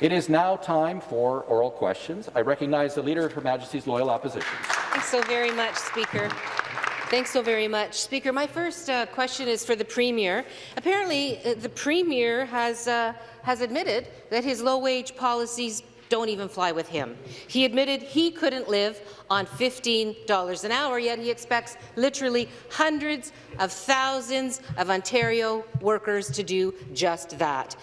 It is now time for oral questions. I recognize the Leader of Her Majesty's Loyal Opposition. Thanks so very much, Speaker. Thanks so very much. Speaker, my first uh, question is for the Premier. Apparently, uh, the Premier has, uh, has admitted that his low-wage policies don't even fly with him. He admitted he couldn't live on $15 an hour, yet he expects literally hundreds of thousands of Ontario workers to do just that.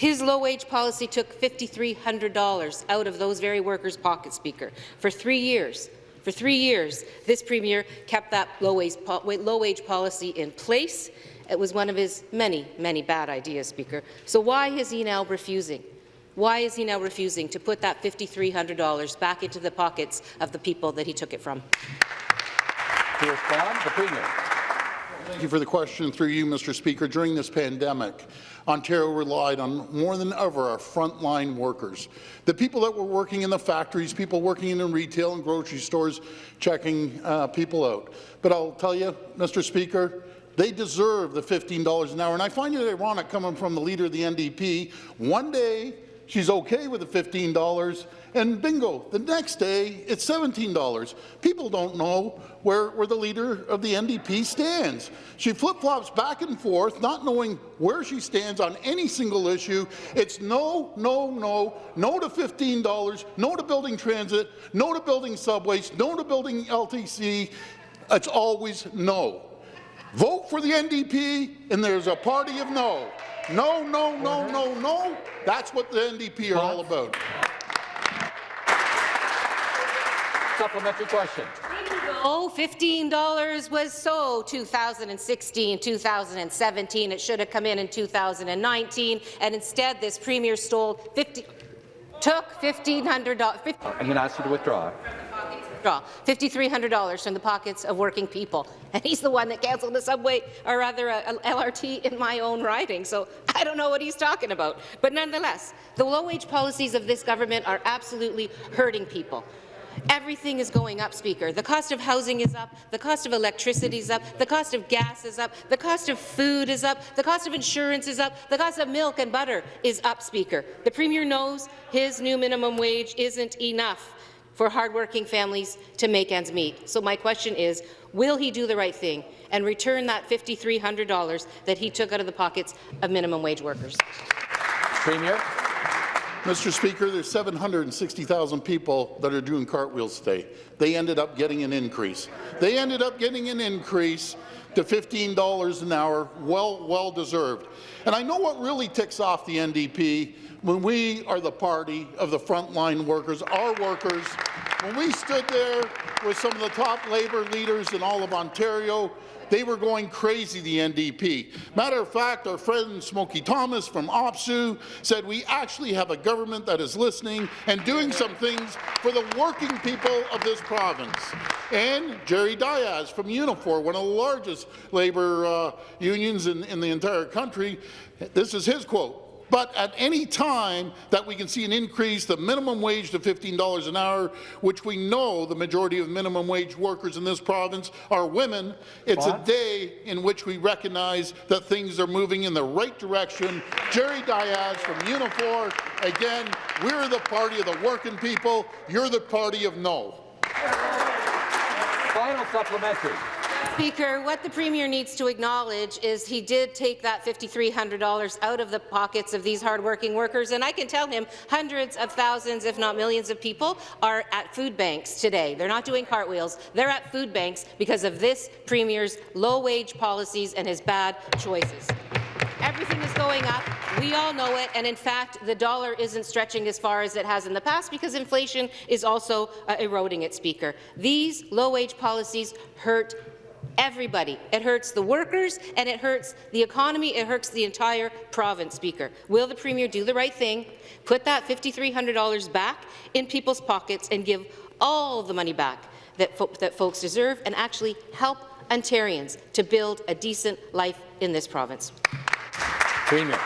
His low-wage policy took $5,300 out of those very workers' pockets, Speaker, for three years. For three years, this Premier kept that low-wage low policy in place. It was one of his many, many bad ideas, Speaker. So why is he now refusing? Why is he now refusing to put that $5,300 back into the pockets of the people that he took it from? To respond, the Premier. Thank you for the question through you, Mr. Speaker. During this pandemic, Ontario relied on more than ever our frontline workers, the people that were working in the factories, people working in the retail and grocery stores, checking uh, people out. But I'll tell you, Mr. Speaker, they deserve the $15 an hour. And I find it ironic coming from the leader of the NDP. One day, she's okay with the $15, and bingo, the next day, it's $17. People don't know where, where the leader of the NDP stands. She flip-flops back and forth, not knowing where she stands on any single issue. It's no, no, no, no to $15, no to building transit, no to building subways, no to building LTC. It's always no. Vote for the NDP, and there's a party of no. No, no, no, no, no. That's what the NDP are all about. Supplementary question. Oh, $15 was so 2016, 2017. It should have come in in 2019, and instead this premier stole 50, took $1,500. I'm going to ask you to withdraw. Draw $5,300 from the pockets of working people, and he's the one that cancelled the subway, or rather uh, a, a LRT in my own riding. So I don't know what he's talking about. But nonetheless, the low-wage policies of this government are absolutely hurting people. Everything is going up, Speaker. The cost of housing is up, the cost of electricity is up, the cost of gas is up, the cost of food is up, the cost of insurance is up, the cost of milk and butter is up, Speaker. The Premier knows his new minimum wage isn't enough for hardworking families to make ends meet. So my question is, will he do the right thing and return that $5,300 that he took out of the pockets of minimum wage workers? Premier. Mr. Speaker, there's 760,000 people that are doing cartwheels today. They ended up getting an increase. They ended up getting an increase to $15 an hour, well, well deserved. And I know what really ticks off the NDP when we are the party of the frontline workers, our workers, when we stood there with some of the top labour leaders in all of Ontario, they were going crazy, the NDP. Matter of fact, our friend Smokey Thomas from OPSEU said we actually have a government that is listening and doing some things for the working people of this province. And Jerry Dias from Unifor, one of the largest labour uh, unions in, in the entire country, this is his quote. But at any time that we can see an increase, the minimum wage to $15 an hour, which we know the majority of minimum wage workers in this province are women, it's what? a day in which we recognize that things are moving in the right direction. Jerry Dias from Unifor, again, we're the party of the working people. You're the party of no. Final supplementary. Speaker, what the Premier needs to acknowledge is he did take that $5,300 out of the pockets of these hardworking workers, and I can tell him hundreds of thousands, if not millions of people are at food banks today. They're not doing cartwheels. They're at food banks because of this Premier's low-wage policies and his bad choices. Everything is going up. We all know it. And in fact, the dollar isn't stretching as far as it has in the past because inflation is also uh, eroding it, Speaker. These low-wage policies hurt everybody. It hurts the workers and it hurts the economy. It hurts the entire province, Speaker. Will the Premier do the right thing, put that $5,300 back in people's pockets and give all the money back that, fo that folks deserve and actually help Ontarians to build a decent life in this province? Premier.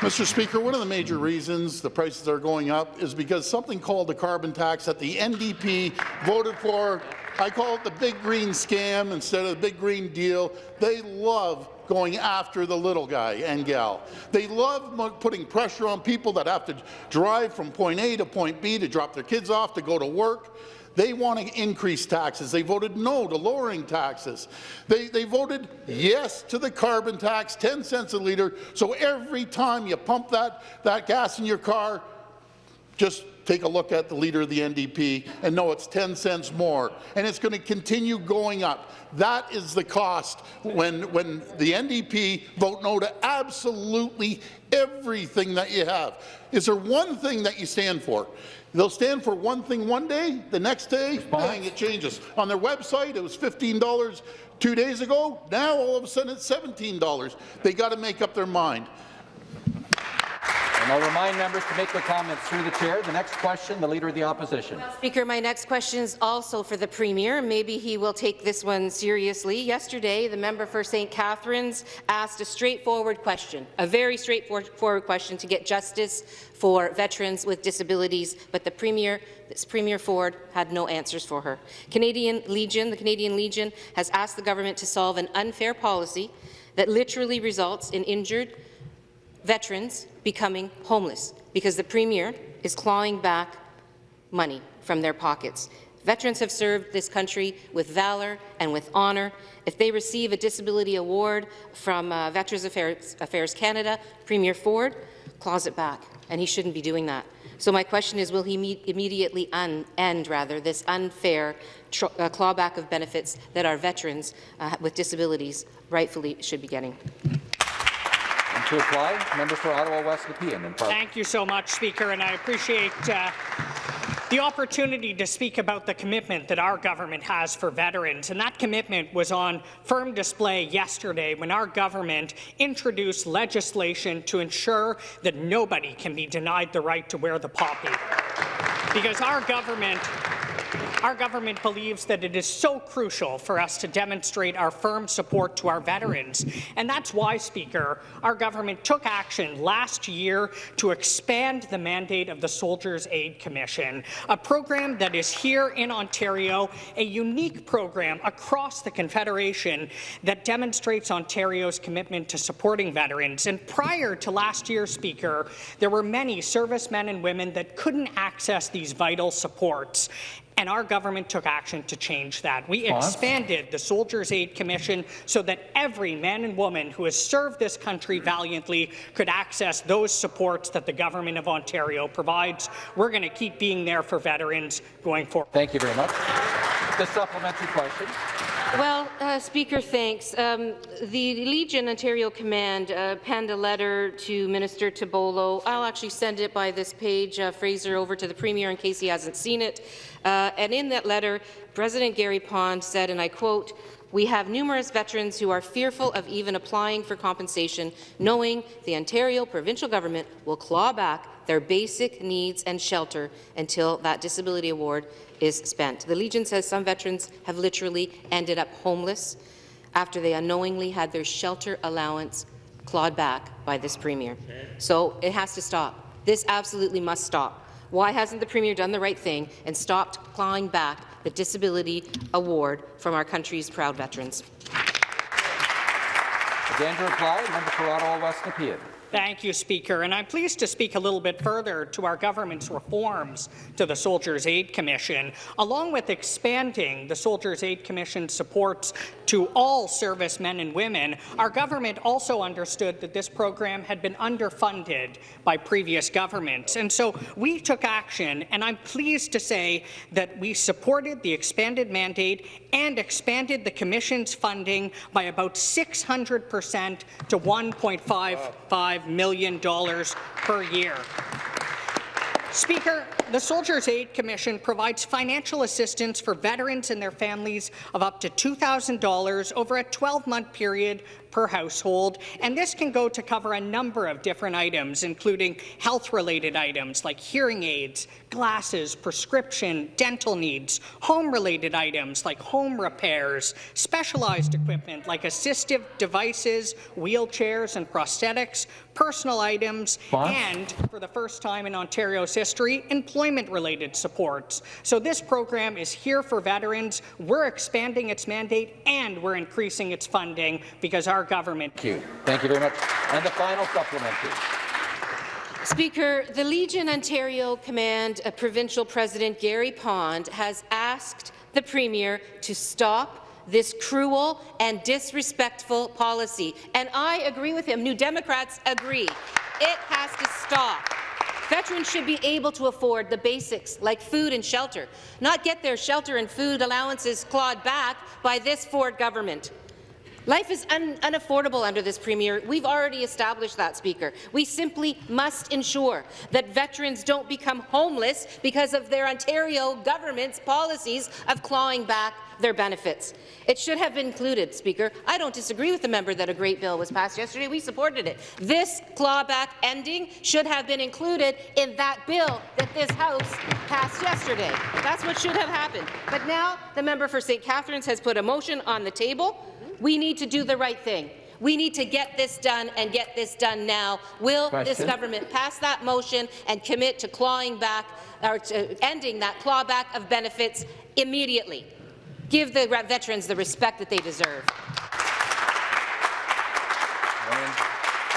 Mr. Speaker, one of the major reasons the prices are going up is because something called the carbon tax that the NDP voted for I call it the big green scam instead of the big green deal. They love going after the little guy and gal. They love putting pressure on people that have to drive from point A to point B to drop their kids off to go to work. They want to increase taxes. They voted no to lowering taxes. They, they voted yes to the carbon tax, 10 cents a litre. So every time you pump that, that gas in your car, just take a look at the leader of the NDP and know it's 10 cents more, and it's going to continue going up. That is the cost when, when the NDP vote no to absolutely everything that you have. Is there one thing that you stand for? They'll stand for one thing one day, the next day, bang, it changes. On their website, it was $15 two days ago. Now, all of a sudden, it's $17. They got to make up their mind. And I'll remind members to make their comments through the chair. The next question, the Leader of the Opposition. Speaker, my next question is also for the Premier. Maybe he will take this one seriously. Yesterday, the member for St. Catharines asked a straightforward question, a very straightforward question to get justice for veterans with disabilities, but the Premier, Premier Ford had no answers for her. Canadian Legion, the Canadian Legion, has asked the government to solve an unfair policy that literally results in injured veterans becoming homeless because the Premier is clawing back money from their pockets. Veterans have served this country with valour and with honour. If they receive a disability award from uh, Veterans Affairs, Affairs Canada, Premier Ford claws it back, and he shouldn't be doing that. So my question is, will he me immediately end rather this unfair uh, clawback of benefits that our veterans uh, with disabilities rightfully should be getting? To apply, member for Ottawa West Nepean. Thank you so much, Speaker, and I appreciate uh, the opportunity to speak about the commitment that our government has for veterans. And that commitment was on firm display yesterday when our government introduced legislation to ensure that nobody can be denied the right to wear the poppy. Because our government our government believes that it is so crucial for us to demonstrate our firm support to our veterans. And that's why, Speaker, our government took action last year to expand the mandate of the Soldiers' Aid Commission, a program that is here in Ontario, a unique program across the Confederation that demonstrates Ontario's commitment to supporting veterans. And prior to last year, Speaker, there were many servicemen and women that couldn't access these vital supports and our government took action to change that. We expanded the Soldiers' Aid Commission so that every man and woman who has served this country valiantly could access those supports that the Government of Ontario provides. We're going to keep being there for veterans going forward. Thank you very much. The supplementary question. Well, uh, Speaker, thanks. Um, the Legion Ontario Command uh, penned a letter to Minister Tibollo. I'll actually send it by this page, uh, Fraser, over to the Premier in case he hasn't seen it. Uh, and in that letter, President Gary Pond said, and I quote, we have numerous veterans who are fearful of even applying for compensation, knowing the Ontario provincial government will claw back their basic needs and shelter until that disability award is spent. The Legion says some veterans have literally ended up homeless after they unknowingly had their shelter allowance clawed back by this Premier. So it has to stop. This absolutely must stop. Why hasn't the Premier done the right thing and stopped clawing back the disability award from our country's proud veterans? Again to reply, member for Ottawa West Nepean. Thank you, Speaker. And I'm pleased to speak a little bit further to our government's reforms to the Soldiers' Aid Commission, along with expanding the Soldiers' Aid Commission supports to all servicemen and women. Our government also understood that this program had been underfunded by previous governments. And so we took action, and I'm pleased to say that we supported the expanded mandate and expanded the Commission's funding by about 600 percent to 1.55 $5 million per year. Speaker, the Soldiers' Aid Commission provides financial assistance for veterans and their families of up to $2,000 over a 12-month period per household, and this can go to cover a number of different items, including health-related items like hearing aids, glasses, prescription, dental needs, home-related items like home repairs, specialized equipment like assistive devices, wheelchairs and prosthetics, personal items, and, for the first time in Ontario's history, employment-related supports. So this program is here for veterans. We're expanding its mandate and we're increasing its funding because our government. Thank you. Thank you very much. And the final supplementary. Speaker, the Legion Ontario Command uh, Provincial President Gary Pond has asked the Premier to stop this cruel and disrespectful policy. And I agree with him. New Democrats agree. It has to stop. Veterans should be able to afford the basics like food and shelter, not get their shelter and food allowances clawed back by this Ford government. Life is un unaffordable under this Premier. We've already established that, Speaker. We simply must ensure that veterans don't become homeless because of their Ontario government's policies of clawing back their benefits. It should have been included, Speaker. I don't disagree with the member that a great bill was passed yesterday. We supported it. This clawback ending should have been included in that bill that this House passed yesterday. That's what should have happened. But now the member for St. Catharines has put a motion on the table. We need to do the right thing. We need to get this done and get this done now. Will Question. this government pass that motion and commit to clawing back or to ending that clawback of benefits immediately? Give the veterans the respect that they deserve.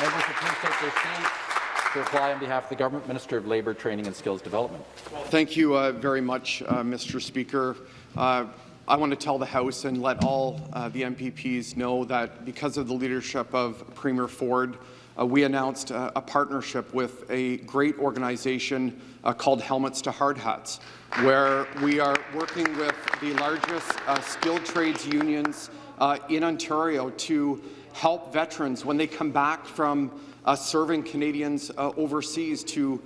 Members please take their seats. To reply on behalf of the Government, Minister of Labour, Training and Skills Development. Thank you uh, very much, uh, Mr. Speaker. Uh, I want to tell the House and let all uh, the MPPs know that because of the leadership of Premier Ford, uh, we announced uh, a partnership with a great organization uh, called Helmets to Hard Hats, where we are working with the largest uh, skilled trades unions uh, in Ontario to help veterans when they come back from serving Canadians overseas to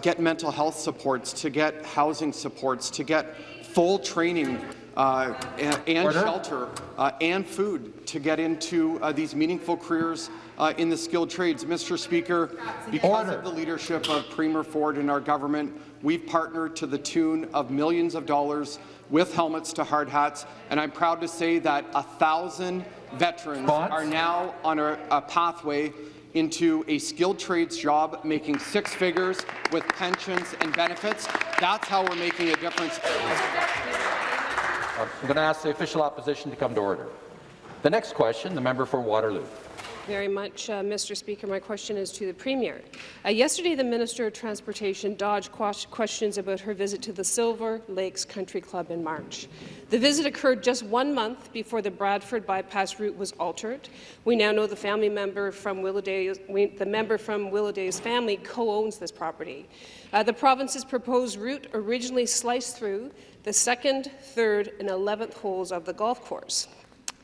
get mental health supports, to get housing supports, to get full training uh, and, and shelter uh, and food to get into uh, these meaningful careers uh, in the skilled trades. Mr. Speaker, because Order. of the leadership of Premier Ford and our government, we've partnered to the tune of millions of dollars with helmets to hard hats, and I'm proud to say that a thousand veterans are now on a, a pathway into a skilled trades job, making six figures with pensions and benefits. That's how we're making a difference. I'm going to ask the official opposition to come to order. The next question, the member for Waterloo. Very much, uh, Mr. Speaker. My question is to the Premier. Uh, yesterday, the Minister of Transportation dodged questions about her visit to the Silver Lakes Country Club in March. The visit occurred just one month before the Bradford bypass route was altered. We now know the family member from Willowdale, the member from Willowdale's family co-owns this property. Uh, the province's proposed route originally sliced through the second, third, and 11th holes of the golf course.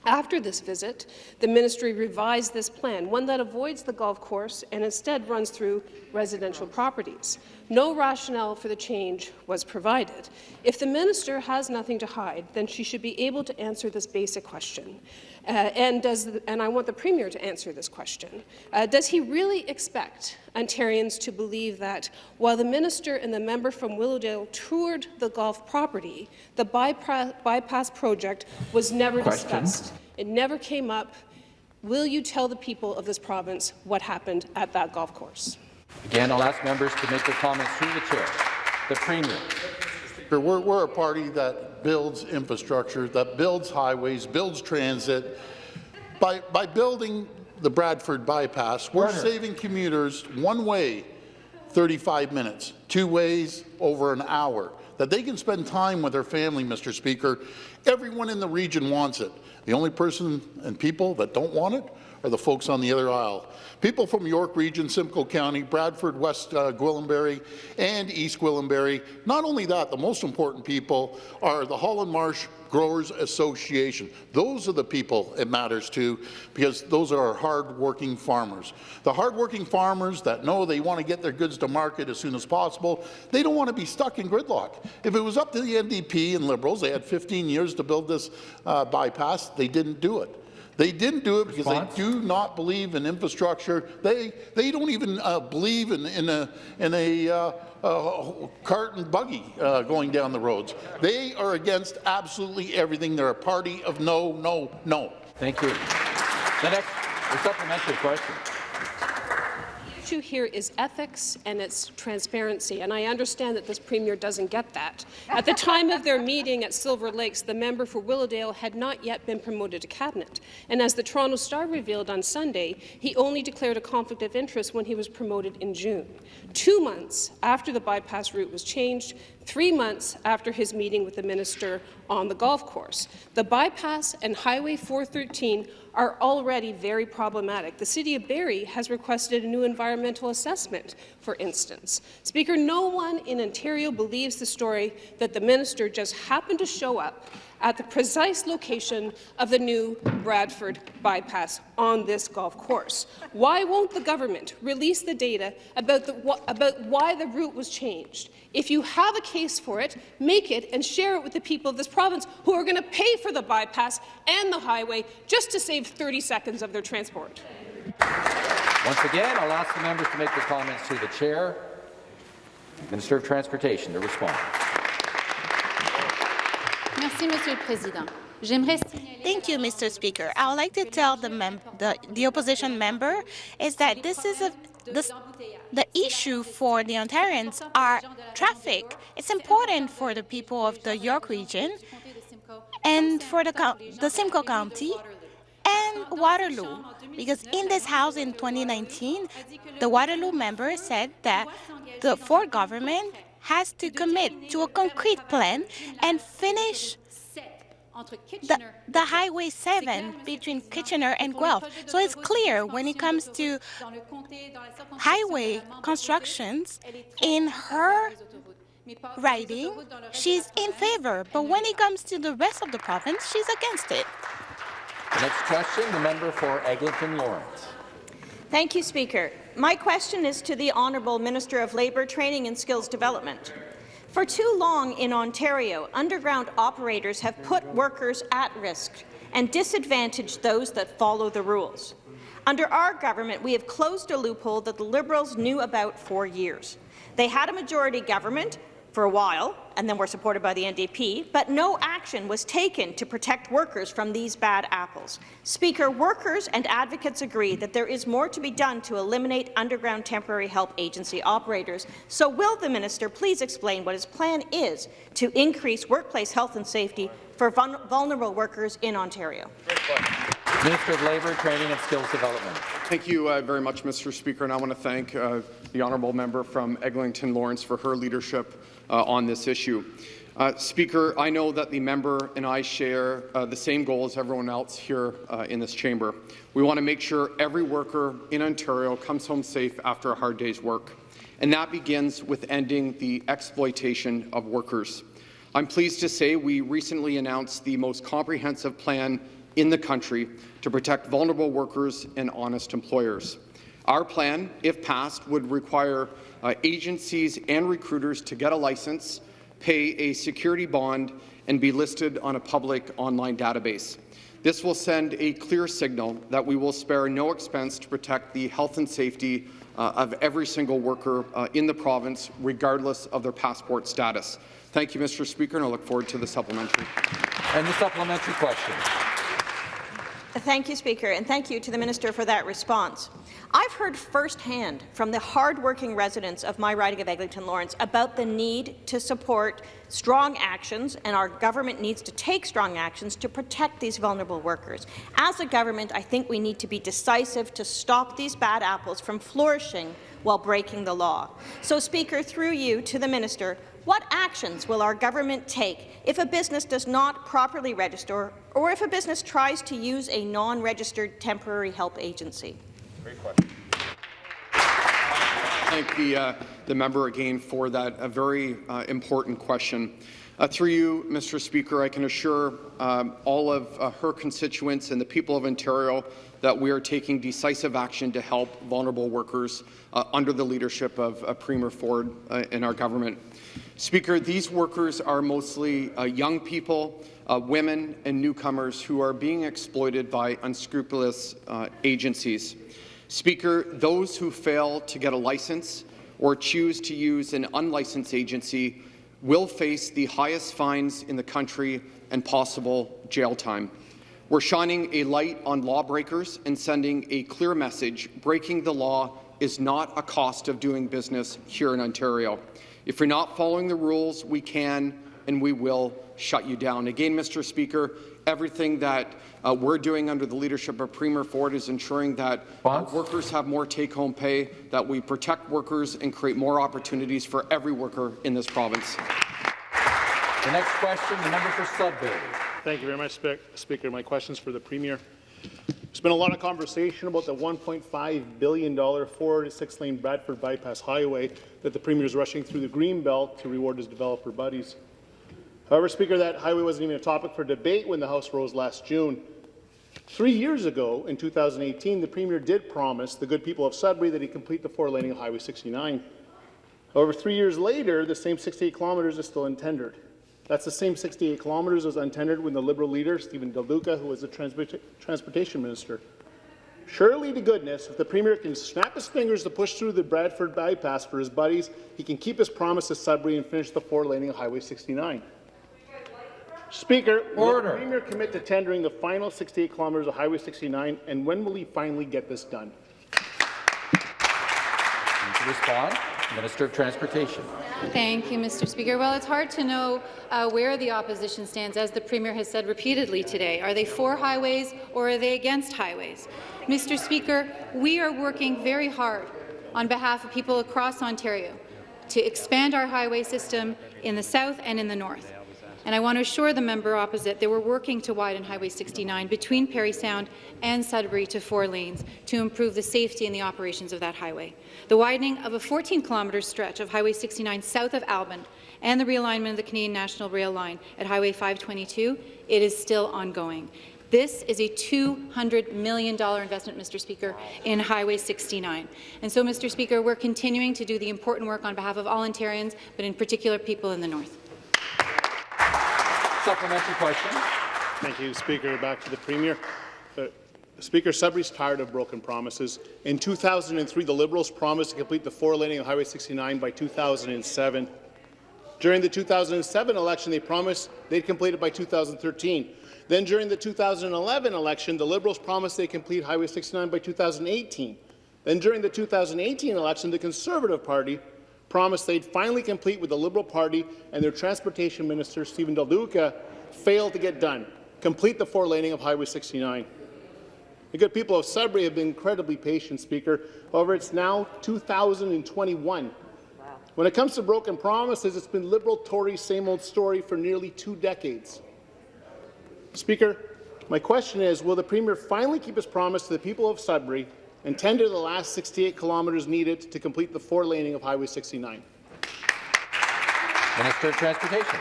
After this visit, the ministry revised this plan, one that avoids the golf course and instead runs through residential properties. No rationale for the change was provided. If the minister has nothing to hide, then she should be able to answer this basic question. Uh, and, the, and, I want the Premier to answer this question. Uh, does he really expect Ontarians to believe that while the minister and the member from Willowdale toured the golf property, the bypass, bypass project was never question. discussed? It never came up. Will you tell the people of this province what happened at that golf course? Again, I'll ask members to make their comments through the chair. The Premier. We're, we're a party that builds infrastructure, that builds highways, builds transit. By, by building the Bradford bypass, we're Warner. saving commuters one way 35 minutes, two ways over an hour, that they can spend time with their family, Mr. Speaker. Everyone in the region wants it. The only person and people that don't want it are the folks on the other aisle. People from York Region, Simcoe County, Bradford, West uh, Gwillimbury, and East Gwillimbury. Not only that, the most important people are the Holland Marsh Growers Association. Those are the people it matters to because those are our hard-working farmers. The hard-working farmers that know they want to get their goods to market as soon as possible, they don't want to be stuck in gridlock. If it was up to the NDP and Liberals, they had 15 years to build this uh, bypass, they didn't do it. They didn't do it because Response? they do not believe in infrastructure. They they don't even uh, believe in in a in a uh, uh, cart and buggy uh, going down the roads. They are against absolutely everything. They're a party of no, no, no. Thank you. The next the supplementary question. Issue here is ethics and it's transparency, and I understand that this Premier doesn't get that. At the time of their meeting at Silver Lakes, the member for Willowdale had not yet been promoted to cabinet, and as the Toronto Star revealed on Sunday, he only declared a conflict of interest when he was promoted in June. Two months after the bypass route was changed, three months after his meeting with the minister on the golf course. The bypass and Highway 413 are already very problematic. The City of Barrie has requested a new environmental assessment, for instance. Speaker, no one in Ontario believes the story that the minister just happened to show up at the precise location of the new Bradford bypass on this golf course. Why won't the government release the data about, the, about why the route was changed? If you have a case for it, make it and share it with the people of this province who are going to pay for the bypass and the highway just to save 30 seconds of their transport. Once again, I'll ask the members to make their comments to the chair. Minister of Transportation to respond. Merci, Monsieur le Président. Thank you, Mr. Speaker. I would like to tell the, the, the opposition member is that this is a the, the issue for the Ontarians are traffic. It's important for the people of the York region and for the, the Simcoe County and Waterloo. Because in this House in 2019, the Waterloo member said that the Ford government has to commit to a concrete plan and finish the, the, Highway 7 between Kitchener and Guelph. So it's clear when it comes to highway constructions in her writing, she's in favor. But when it comes to the rest of the province, she's against it. The next question, the member for Eglinton Lawrence. Thank you, Speaker. My question is to the Honourable Minister of Labour, Training and Skills Development. For too long in Ontario, underground operators have put workers at risk and disadvantaged those that follow the rules. Under our government, we have closed a loophole that the Liberals knew about for years. They had a majority government for a while, and then were supported by the NDP, but no action was taken to protect workers from these bad apples. Speaker, workers and advocates agree that there is more to be done to eliminate underground temporary help agency operators. So will the minister please explain what his plan is to increase workplace health and safety for vulnerable workers in Ontario? Minister of Labour, Training and Skills Development. Thank you uh, very much, Mr. Speaker, and I want to thank uh, the honourable member from Eglinton Lawrence for her leadership uh, on this issue. Uh, Speaker, I know that the member and I share uh, the same goal as everyone else here uh, in this chamber. We want to make sure every worker in Ontario comes home safe after a hard day's work, and that begins with ending the exploitation of workers. I'm pleased to say we recently announced the most comprehensive plan in the country to protect vulnerable workers and honest employers. Our plan, if passed, would require uh, agencies and recruiters to get a license, pay a security bond, and be listed on a public online database. This will send a clear signal that we will spare no expense to protect the health and safety uh, of every single worker uh, in the province, regardless of their passport status. Thank you, Mr. Speaker, and I look forward to the supplementary. And the supplementary question. Thank you, Speaker, and thank you to the Minister for that response. I've heard firsthand from the hard-working residents of my riding of Eglinton Lawrence about the need to support strong actions, and our government needs to take strong actions to protect these vulnerable workers. As a government, I think we need to be decisive to stop these bad apples from flourishing while breaking the law. So, Speaker, through you to the Minister, what actions will our government take if a business does not properly register or if a business tries to use a non-registered temporary help agency? Great question. Thank the, uh, the member again for that a very uh, important question. Uh, through you, Mr. Speaker, I can assure um, all of uh, her constituents and the people of Ontario that we are taking decisive action to help vulnerable workers uh, under the leadership of uh, Premier Ford in our government. Speaker, these workers are mostly uh, young people, uh, women and newcomers who are being exploited by unscrupulous uh, agencies. Speaker, those who fail to get a license or choose to use an unlicensed agency will face the highest fines in the country and possible jail time. We're shining a light on lawbreakers and sending a clear message breaking the law is not a cost of doing business here in Ontario. If you're not following the rules, we can and we will shut you down. Again, Mr. Speaker, everything that uh, we're doing under the leadership of Premier Ford is ensuring that uh, workers have more take-home pay, that we protect workers and create more opportunities for every worker in this province. The next question, the member for Sudbury. Thank you very much, Spe Speaker. My question is for the Premier. There's been a lot of conversation about the $1.5 billion four to six-lane Bradford Bypass Highway that the Premier is rushing through the Greenbelt to reward his developer buddies. However, Speaker, that highway wasn't even a topic for debate when the House rose last June. Three years ago, in 2018, the Premier did promise the good people of Sudbury that he'd complete the four-laning of Highway 69. However, three years later, the same 68 kilometres is still untendered. That's the same 68 kilometres as untendered when the Liberal leader, Stephen Del Duca, who was the transport Transportation Minister. Surely to goodness, if the Premier can snap his fingers to push through the Bradford bypass for his buddies, he can keep his promise to Sudbury and finish the four-laning of Highway 69. Speaker, will the Premier commit to tendering the final 68 kilometres of Highway 69, and when will he finally get this done? To respond, Minister of Transportation. Thank you, Mr. Speaker. Well, it's hard to know uh, where the opposition stands, as the Premier has said repeatedly today. Are they for highways or are they against highways? Mr. Speaker, we are working very hard on behalf of people across Ontario to expand our highway system in the south and in the north. And I want to assure the member opposite that we're working to widen Highway 69 between Parry Sound and Sudbury to four lanes to improve the safety and the operations of that highway. The widening of a 14-kilometre stretch of Highway 69 south of Alban and the realignment of the Canadian National Rail line at Highway 522, it is still ongoing. This is a $200 million investment, Mr. Speaker, in Highway 69. And so, Mr. Speaker, we're continuing to do the important work on behalf of all Ontarians, but in particular people in the north. Supplementary question. Thank you, Speaker. Back to the Premier. Uh, Speaker, Sudbury's tired of broken promises. In 2003, the Liberals promised to complete the four-laning of Highway 69 by 2007. During the 2007 election, they promised they'd complete it by 2013. Then during the 2011 election, the Liberals promised they'd complete Highway 69 by 2018. Then during the 2018 election, the Conservative Party promised they'd finally complete with the Liberal Party and their Transportation Minister, Stephen Del Duca, failed to get done, complete the four-laning of Highway 69. The good people of Sudbury have been incredibly patient, Speaker. However, it's now 2021. When it comes to broken promises, it's been Liberal-Tory same-old story for nearly two decades. Speaker, my question is, will the Premier finally keep his promise to the people of Sudbury and tender the last 68 kilometres needed to complete the four-laning of Highway 69? Minister of Transportation.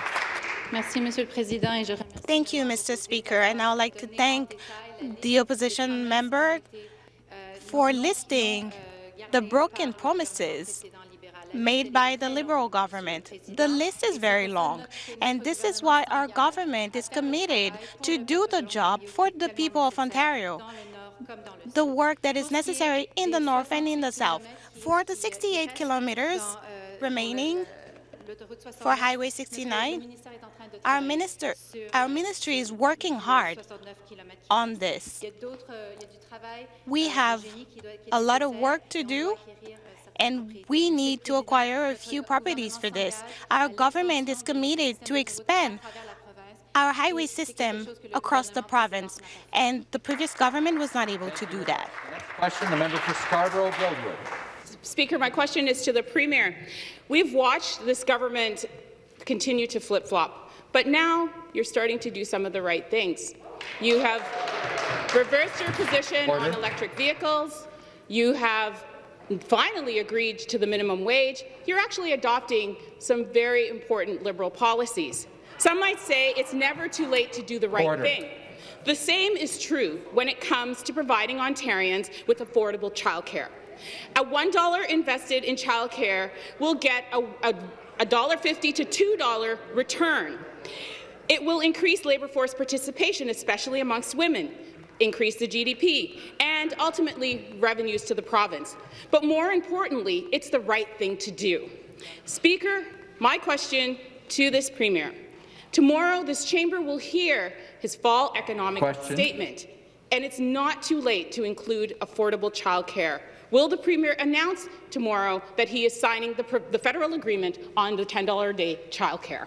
Thank you, Mr. Speaker, and I would like to thank the opposition member for listing the broken promises made by the Liberal government. The list is very long, and this is why our government is committed to do the job for the people of Ontario, the work that is necessary in the north and in the south. For the 68 kilometers remaining for Highway 69, our, minister, our ministry is working hard on this. We have a lot of work to do, and we need to acquire a few properties for this. Our government is committed to expand our highway system across the province, and the previous government was not able to do that. Next question, the member for Scarborough-Guildwood. Speaker, my question is to the Premier. We've watched this government continue to flip-flop, but now you're starting to do some of the right things. You have reversed your position Order. on electric vehicles. You have finally agreed to the minimum wage. You're actually adopting some very important Liberal policies. Some might say it's never too late to do the right Order. thing. The same is true when it comes to providing Ontarians with affordable childcare. A $1 invested in childcare will get a, a, a $1.50 to $2 return. It will increase labour force participation, especially amongst women, increase the GDP, and ultimately revenues to the province. But more importantly, it's the right thing to do. Speaker, my question to this Premier. Tomorrow, this chamber will hear his fall economic Question. statement, and it's not too late to include affordable childcare Will the Premier announce tomorrow that he is signing the, the federal agreement on the $10 a day childcare?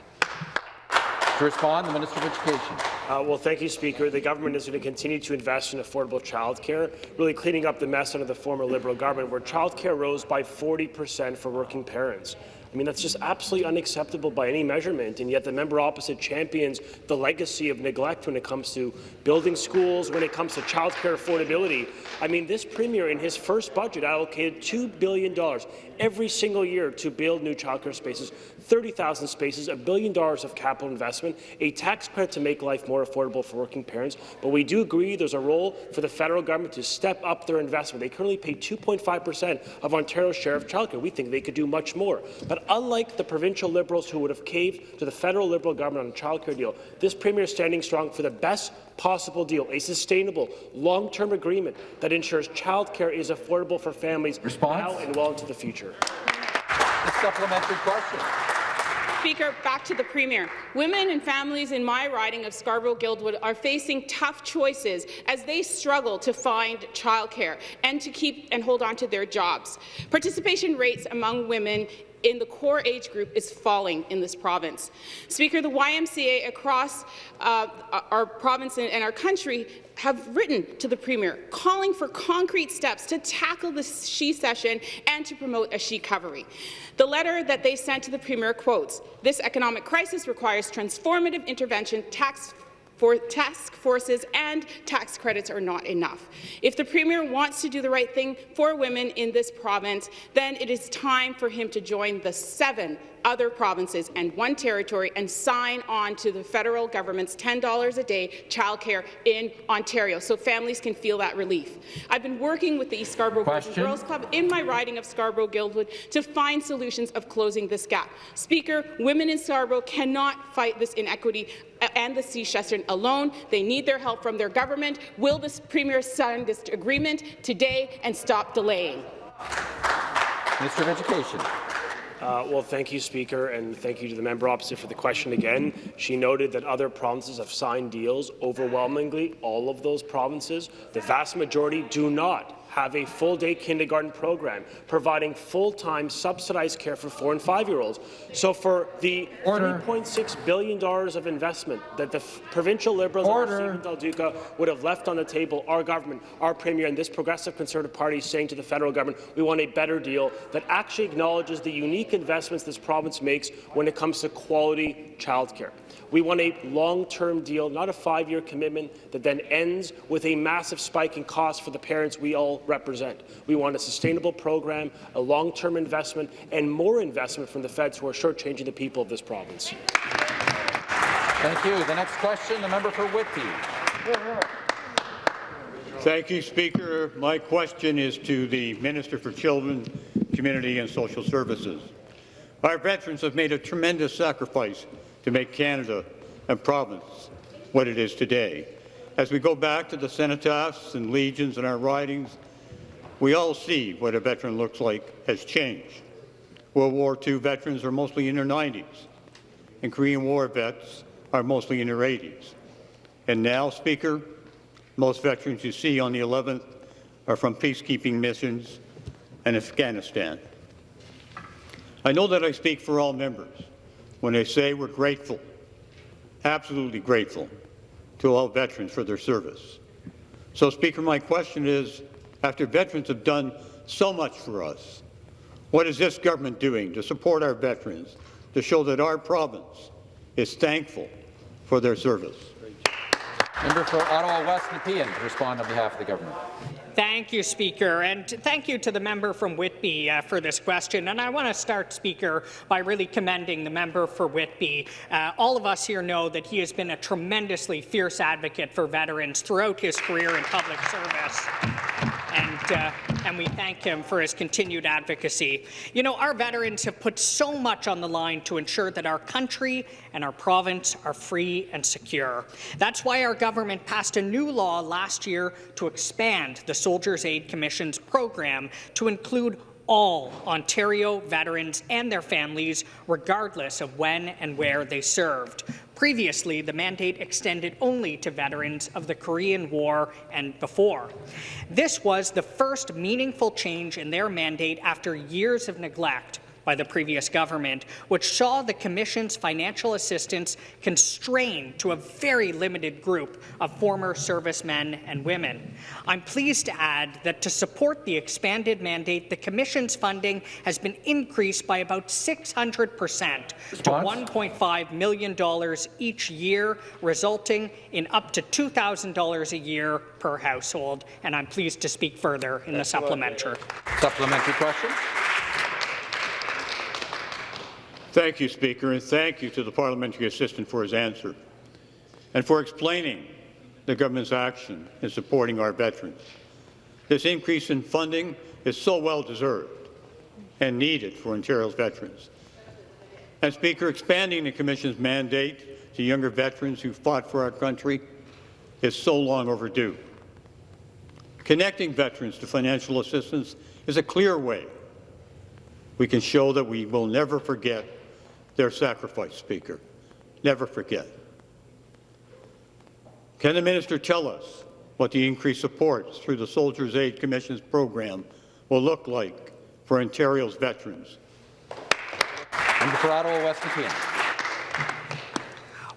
To respond, the Minister of Education. Uh, well, thank you, Speaker. The government is going to continue to invest in affordable childcare, really cleaning up the mess under the former Liberal government, where childcare rose by 40 per cent for working parents. I mean, that's just absolutely unacceptable by any measurement, and yet the member opposite champions the legacy of neglect when it comes to building schools, when it comes to childcare affordability. I mean, this Premier, in his first budget, allocated $2 billion every single year to build new childcare spaces, 30,000 spaces, a billion dollars of capital investment, a tax credit to make life more affordable for working parents. But we do agree there's a role for the federal government to step up their investment. They currently pay 2.5 per cent of Ontario's share of childcare. We think they could do much more. But unlike the provincial Liberals who would have caved to the federal Liberal government on a childcare deal, this Premier is standing strong for the best possible deal, a sustainable, long-term agreement that ensures childcare is affordable for families Response? now and well into the future. The supplementary question. Speaker, back to the Premier. Women and families in my riding of Scarborough-Guildwood are facing tough choices as they struggle to find childcare and to keep and hold on to their jobs. Participation rates among women in the core age group is falling in this province. Speaker, the YMCA across uh, our province and our country have written to the Premier calling for concrete steps to tackle the she-cession and to promote a she recovery. The letter that they sent to the Premier quotes, this economic crisis requires transformative intervention, tax for task forces and tax credits are not enough. If the Premier wants to do the right thing for women in this province, then it is time for him to join the seven other provinces and one territory and sign on to the federal government's $10 a day childcare in Ontario so families can feel that relief. I've been working with the East Scarborough Girls Club in my riding of Scarborough-Guildwood to find solutions of closing this gap. Speaker, women in Scarborough cannot fight this inequity and the she-cession alone. They need their help from their government. Will this Premier sign this agreement today and stop delaying? Minister of Education. Uh, well, thank you, Speaker, and thank you to the member opposite for the question again. She noted that other provinces have signed deals. Overwhelmingly, all of those provinces, the vast majority, do not have a full-day kindergarten program, providing full-time subsidized care for four and five-year-olds. So for the $3.6 billion of investment that the provincial Liberals Order. and Stephen Del Duca would have left on the table, our government, our Premier, and this progressive Conservative Party is saying to the federal government, we want a better deal that actually acknowledges the unique investments this province makes when it comes to quality childcare. We want a long-term deal, not a five-year commitment that then ends with a massive spike in costs for the parents we all represent. We want a sustainable program, a long-term investment, and more investment from the feds who are shortchanging the people of this province. Thank you. The next question, the member for Whitby. Thank you, Speaker. My question is to the Minister for Children, Community and Social Services. Our veterans have made a tremendous sacrifice to make Canada and province what it is today. As we go back to the cenotaphs and legions in our ridings, we all see what a veteran looks like has changed. World War II veterans are mostly in their 90s, and Korean War vets are mostly in their 80s. And now, Speaker, most veterans you see on the 11th are from peacekeeping missions in Afghanistan. I know that I speak for all members when I say we're grateful, absolutely grateful, to all veterans for their service. So, Speaker, my question is, after veterans have done so much for us, what is this government doing to support our veterans, to show that our province is thankful for their service? Member for Ottawa West Nepean to respond on behalf of the government. Thank you, Speaker, and thank you to the member from Whitby uh, for this question. And I want to start, Speaker, by really commending the member for Whitby. Uh, all of us here know that he has been a tremendously fierce advocate for veterans throughout his career in public service and, uh, and we thank him for his continued advocacy. You know, our veterans have put so much on the line to ensure that our country and our province are free and secure. That's why our government passed a new law last year to expand the Soldiers' Aid Commission's program to include all Ontario veterans and their families, regardless of when and where they served. Previously, the mandate extended only to veterans of the Korean War and before. This was the first meaningful change in their mandate after years of neglect by the previous government, which saw the Commission's financial assistance constrained to a very limited group of former servicemen and women. I'm pleased to add that to support the expanded mandate, the Commission's funding has been increased by about 600 percent to $1.5 million each year, resulting in up to $2,000 a year per household. And I'm pleased to speak further in the supplementary. Supplementary question. Thank you, Speaker, and thank you to the parliamentary assistant for his answer and for explaining the government's action in supporting our veterans. This increase in funding is so well deserved and needed for Ontario's veterans. And Speaker, expanding the Commission's mandate to younger veterans who fought for our country is so long overdue. Connecting veterans to financial assistance is a clear way we can show that we will never forget their sacrifice, Speaker. Never forget. Can the minister tell us what the increased support through the Soldiers' Aid Commission's program will look like for Ontario's veterans? Member Ottawa West Nepean.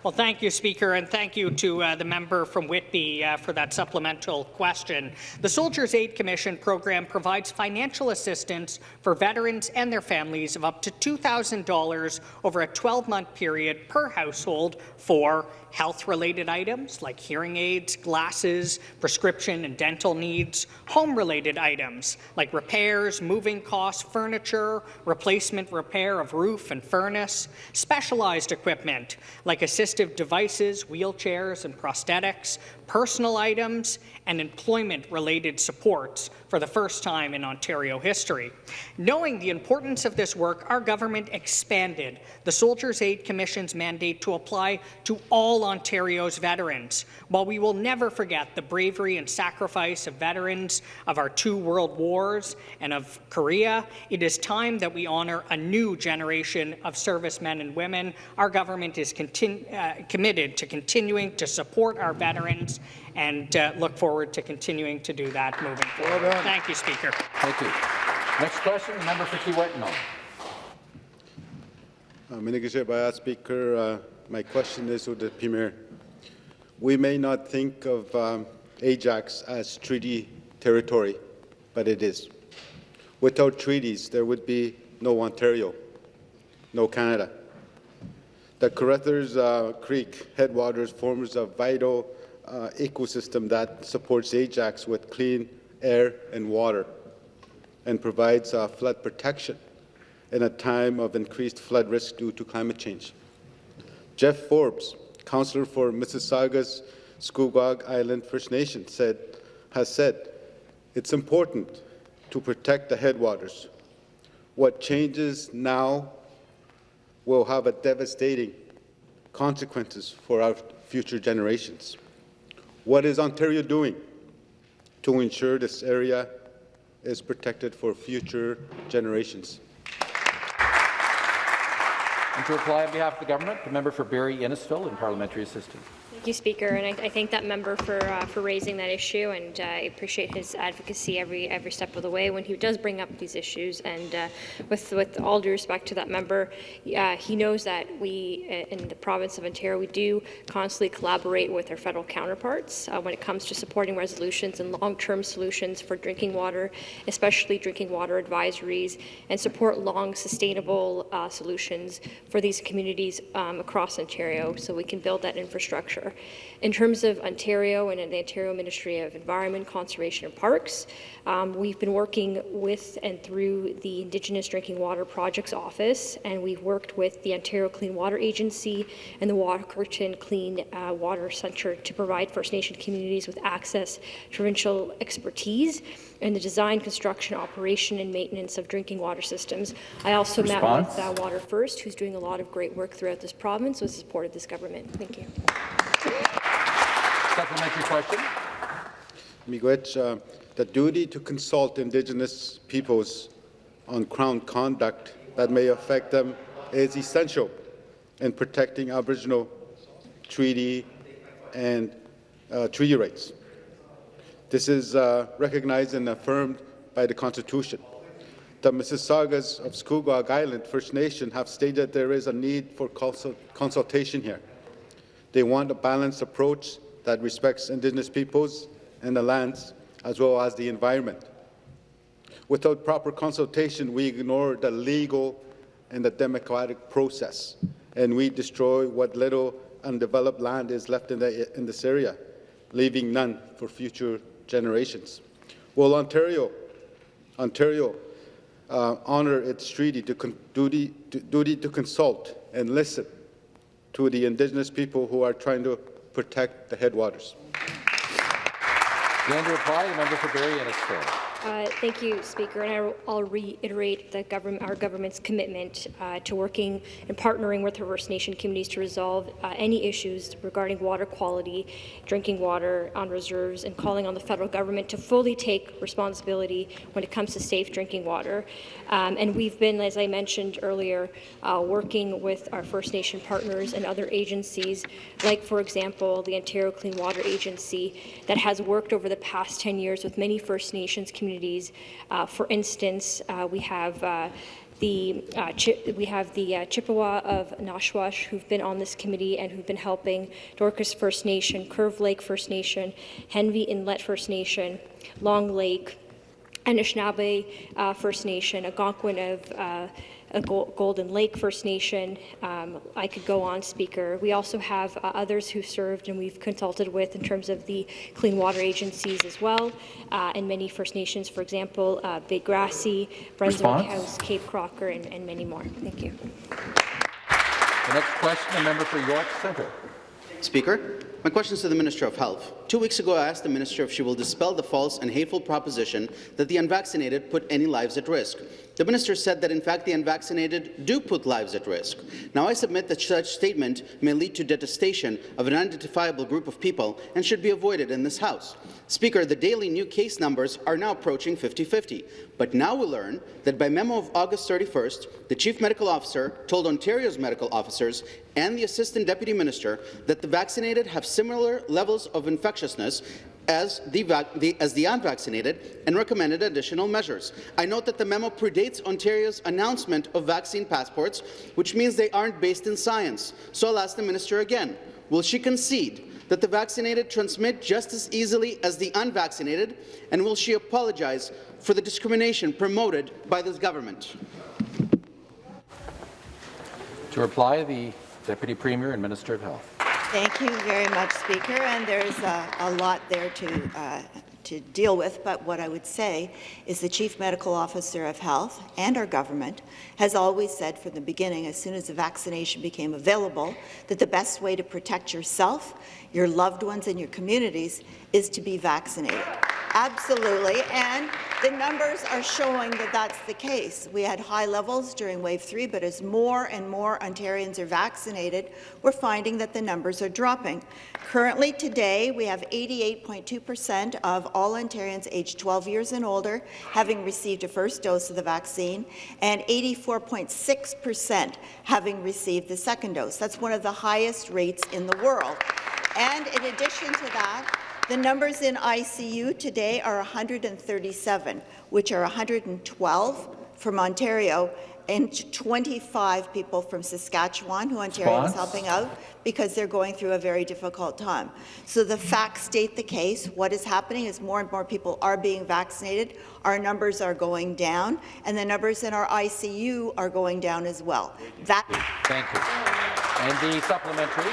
Well, thank you, Speaker, and thank you to uh, the member from Whitby uh, for that supplemental question. The Soldiers' Aid Commission program provides financial assistance for veterans and their families of up to $2,000 over a 12-month period per household for health-related items like hearing aids, glasses, prescription and dental needs, home-related items like repairs, moving costs, furniture, replacement repair of roof and furnace, specialized equipment like assistive devices, wheelchairs and prosthetics, personal items, and employment-related supports for the first time in Ontario history. Knowing the importance of this work, our government expanded the Soldiers' Aid Commission's mandate to apply to all Ontario's veterans. While we will never forget the bravery and sacrifice of veterans of our two world wars and of Korea, it is time that we honour a new generation of servicemen and women. Our government is uh, committed to continuing to support our veterans and uh, look forward to continuing to do that moving forward. Well Thank you, Speaker. Thank you. Next question, the member for Kiiwetinoong. Uh, Speaker, uh, my question is to the Premier. We may not think of um, Ajax as treaty territory, but it is. Without treaties, there would be no Ontario, no Canada. The Carruthers uh, Creek headwaters forms a vital uh, ecosystem that supports Ajax with clean air and water and provides uh, flood protection in a time of increased flood risk due to climate change. Jeff Forbes, councillor for Mississauga's Scugog Island First Nation, said, has said, it's important to protect the headwaters. What changes now will have a devastating consequences for our future generations. What is Ontario doing to ensure this area is protected for future generations? And to reply on behalf of the government, the member for Barrie Innisfil and parliamentary assistant. Thank you, Speaker, and I, I thank that member for uh, for raising that issue, and uh, I appreciate his advocacy every every step of the way when he does bring up these issues. And uh, with with all due respect to that member, uh, he knows that we uh, in the province of Ontario we do constantly collaborate with our federal counterparts uh, when it comes to supporting resolutions and long-term solutions for drinking water, especially drinking water advisories, and support long sustainable solutions for these communities um, across Ontario, so we can build that infrastructure. Yeah. In terms of Ontario and the Ontario Ministry of Environment, Conservation and Parks, um, we've been working with and through the Indigenous Drinking Water Projects Office, and we've worked with the Ontario Clean Water Agency and the Walkerton Clean uh, Water Centre to provide First Nation communities with access to provincial expertise in the design, construction, operation, and maintenance of drinking water systems. I also Response. met with uh, Water First, who's doing a lot of great work throughout this province with support of this government. Thank you. Supplementary question. Miigwech, uh, the duty to consult Indigenous peoples on Crown conduct that may affect them is essential in protecting Aboriginal treaty and uh, treaty rights. This is uh, recognized and affirmed by the Constitution. The Mississaugas of Scugog Island First Nation have stated there is a need for consult consultation here. They want a balanced approach that respects Indigenous peoples and the lands, as well as the environment. Without proper consultation, we ignore the legal and the democratic process, and we destroy what little undeveloped land is left in, the, in this area, leaving none for future generations. Will Ontario, Ontario uh, honour its treaty to duty, to, duty to consult and listen to the Indigenous people who are trying to protect the headwaters? Again to reply, the member for Barrie Innisfil. Uh, thank you, Speaker. And I'll reiterate government, our government's commitment uh, to working and partnering with First Nation communities to resolve uh, any issues regarding water quality, drinking water on reserves, and calling on the federal government to fully take responsibility when it comes to safe drinking water. Um, and we've been, as I mentioned earlier, uh, working with our First Nation partners and other agencies, like, for example, the Ontario Clean Water Agency, that has worked over the past 10 years with many First Nations communities Uh, for instance, uh, we have uh, the, uh, we have the uh, Chippewa of Nawash who've been on this committee and who've been helping Dokis First Nation, Curve Lake First Nation, Henvey Inlet First Nation, Long Lake, Anishinaabe uh, First Nation, Algonquin of Golden Lake First Nation. Um, I could go on, Speaker. We also have uh, others who served and we've consulted with in terms of the clean water agencies as well, uh, and many First Nations, for example, uh, Big Grassy, Brunswick Response? House, Cape Croker, and, and many more. Thank you. The next question, the member for York Centre. Speaker, my question is to the Minister of Health. Two weeks ago, I asked the Minister if she will dispel the false and hateful proposition that the unvaccinated put any lives at risk. The minister said that, in fact, the unvaccinated do put lives at risk. Now, I submit that such statement may lead to detestation of an unidentifiable group of people and should be avoided in this House. Speaker, the daily new case numbers are now approaching 50-50. But now we learn that by memo of August 31st, the Chief Medical Officer told Ontario's medical officers and the Assistant Deputy Minister that the vaccinated have similar levels of infectiousness as the, the, as the unvaccinated and recommended additional measures. I note that the memo predates Ontario's announcement of vaccine passports, which means they aren't based in science. So I'll ask the minister again, will she concede that the vaccinated transmit just as easily as the unvaccinated, and will she apologize for the discrimination promoted by this government? To reply, the Deputy Premier and Minister of Health. Thank you very much, Speaker. And there's a, a lot there to, uh, to deal with, but what I would say is the Chief Medical Officer of Health and our government has always said from the beginning, as soon as the vaccination became available, that the best way to protect yourself, your loved ones and your communities is to be vaccinated. Absolutely, and the numbers are showing that that's the case. We had high levels during wave three, but as more and more Ontarians are vaccinated, we're finding that the numbers are dropping. Currently, today, we have 88.2 percent of all Ontarians aged 12 years and older having received a first dose of the vaccine, and 84.6 percent having received the second dose. That's one of the highest rates in the world. And in addition to that, the numbers in ICU today are 137, which are 112 from Ontario and 25 people from Saskatchewan who Ontario is helping out because they're going through a very difficult time. So the facts state the case. What is happening is more and more people are being vaccinated. Our numbers are going down, and the numbers in our ICU are going down as well. That Thank you. And the supplementary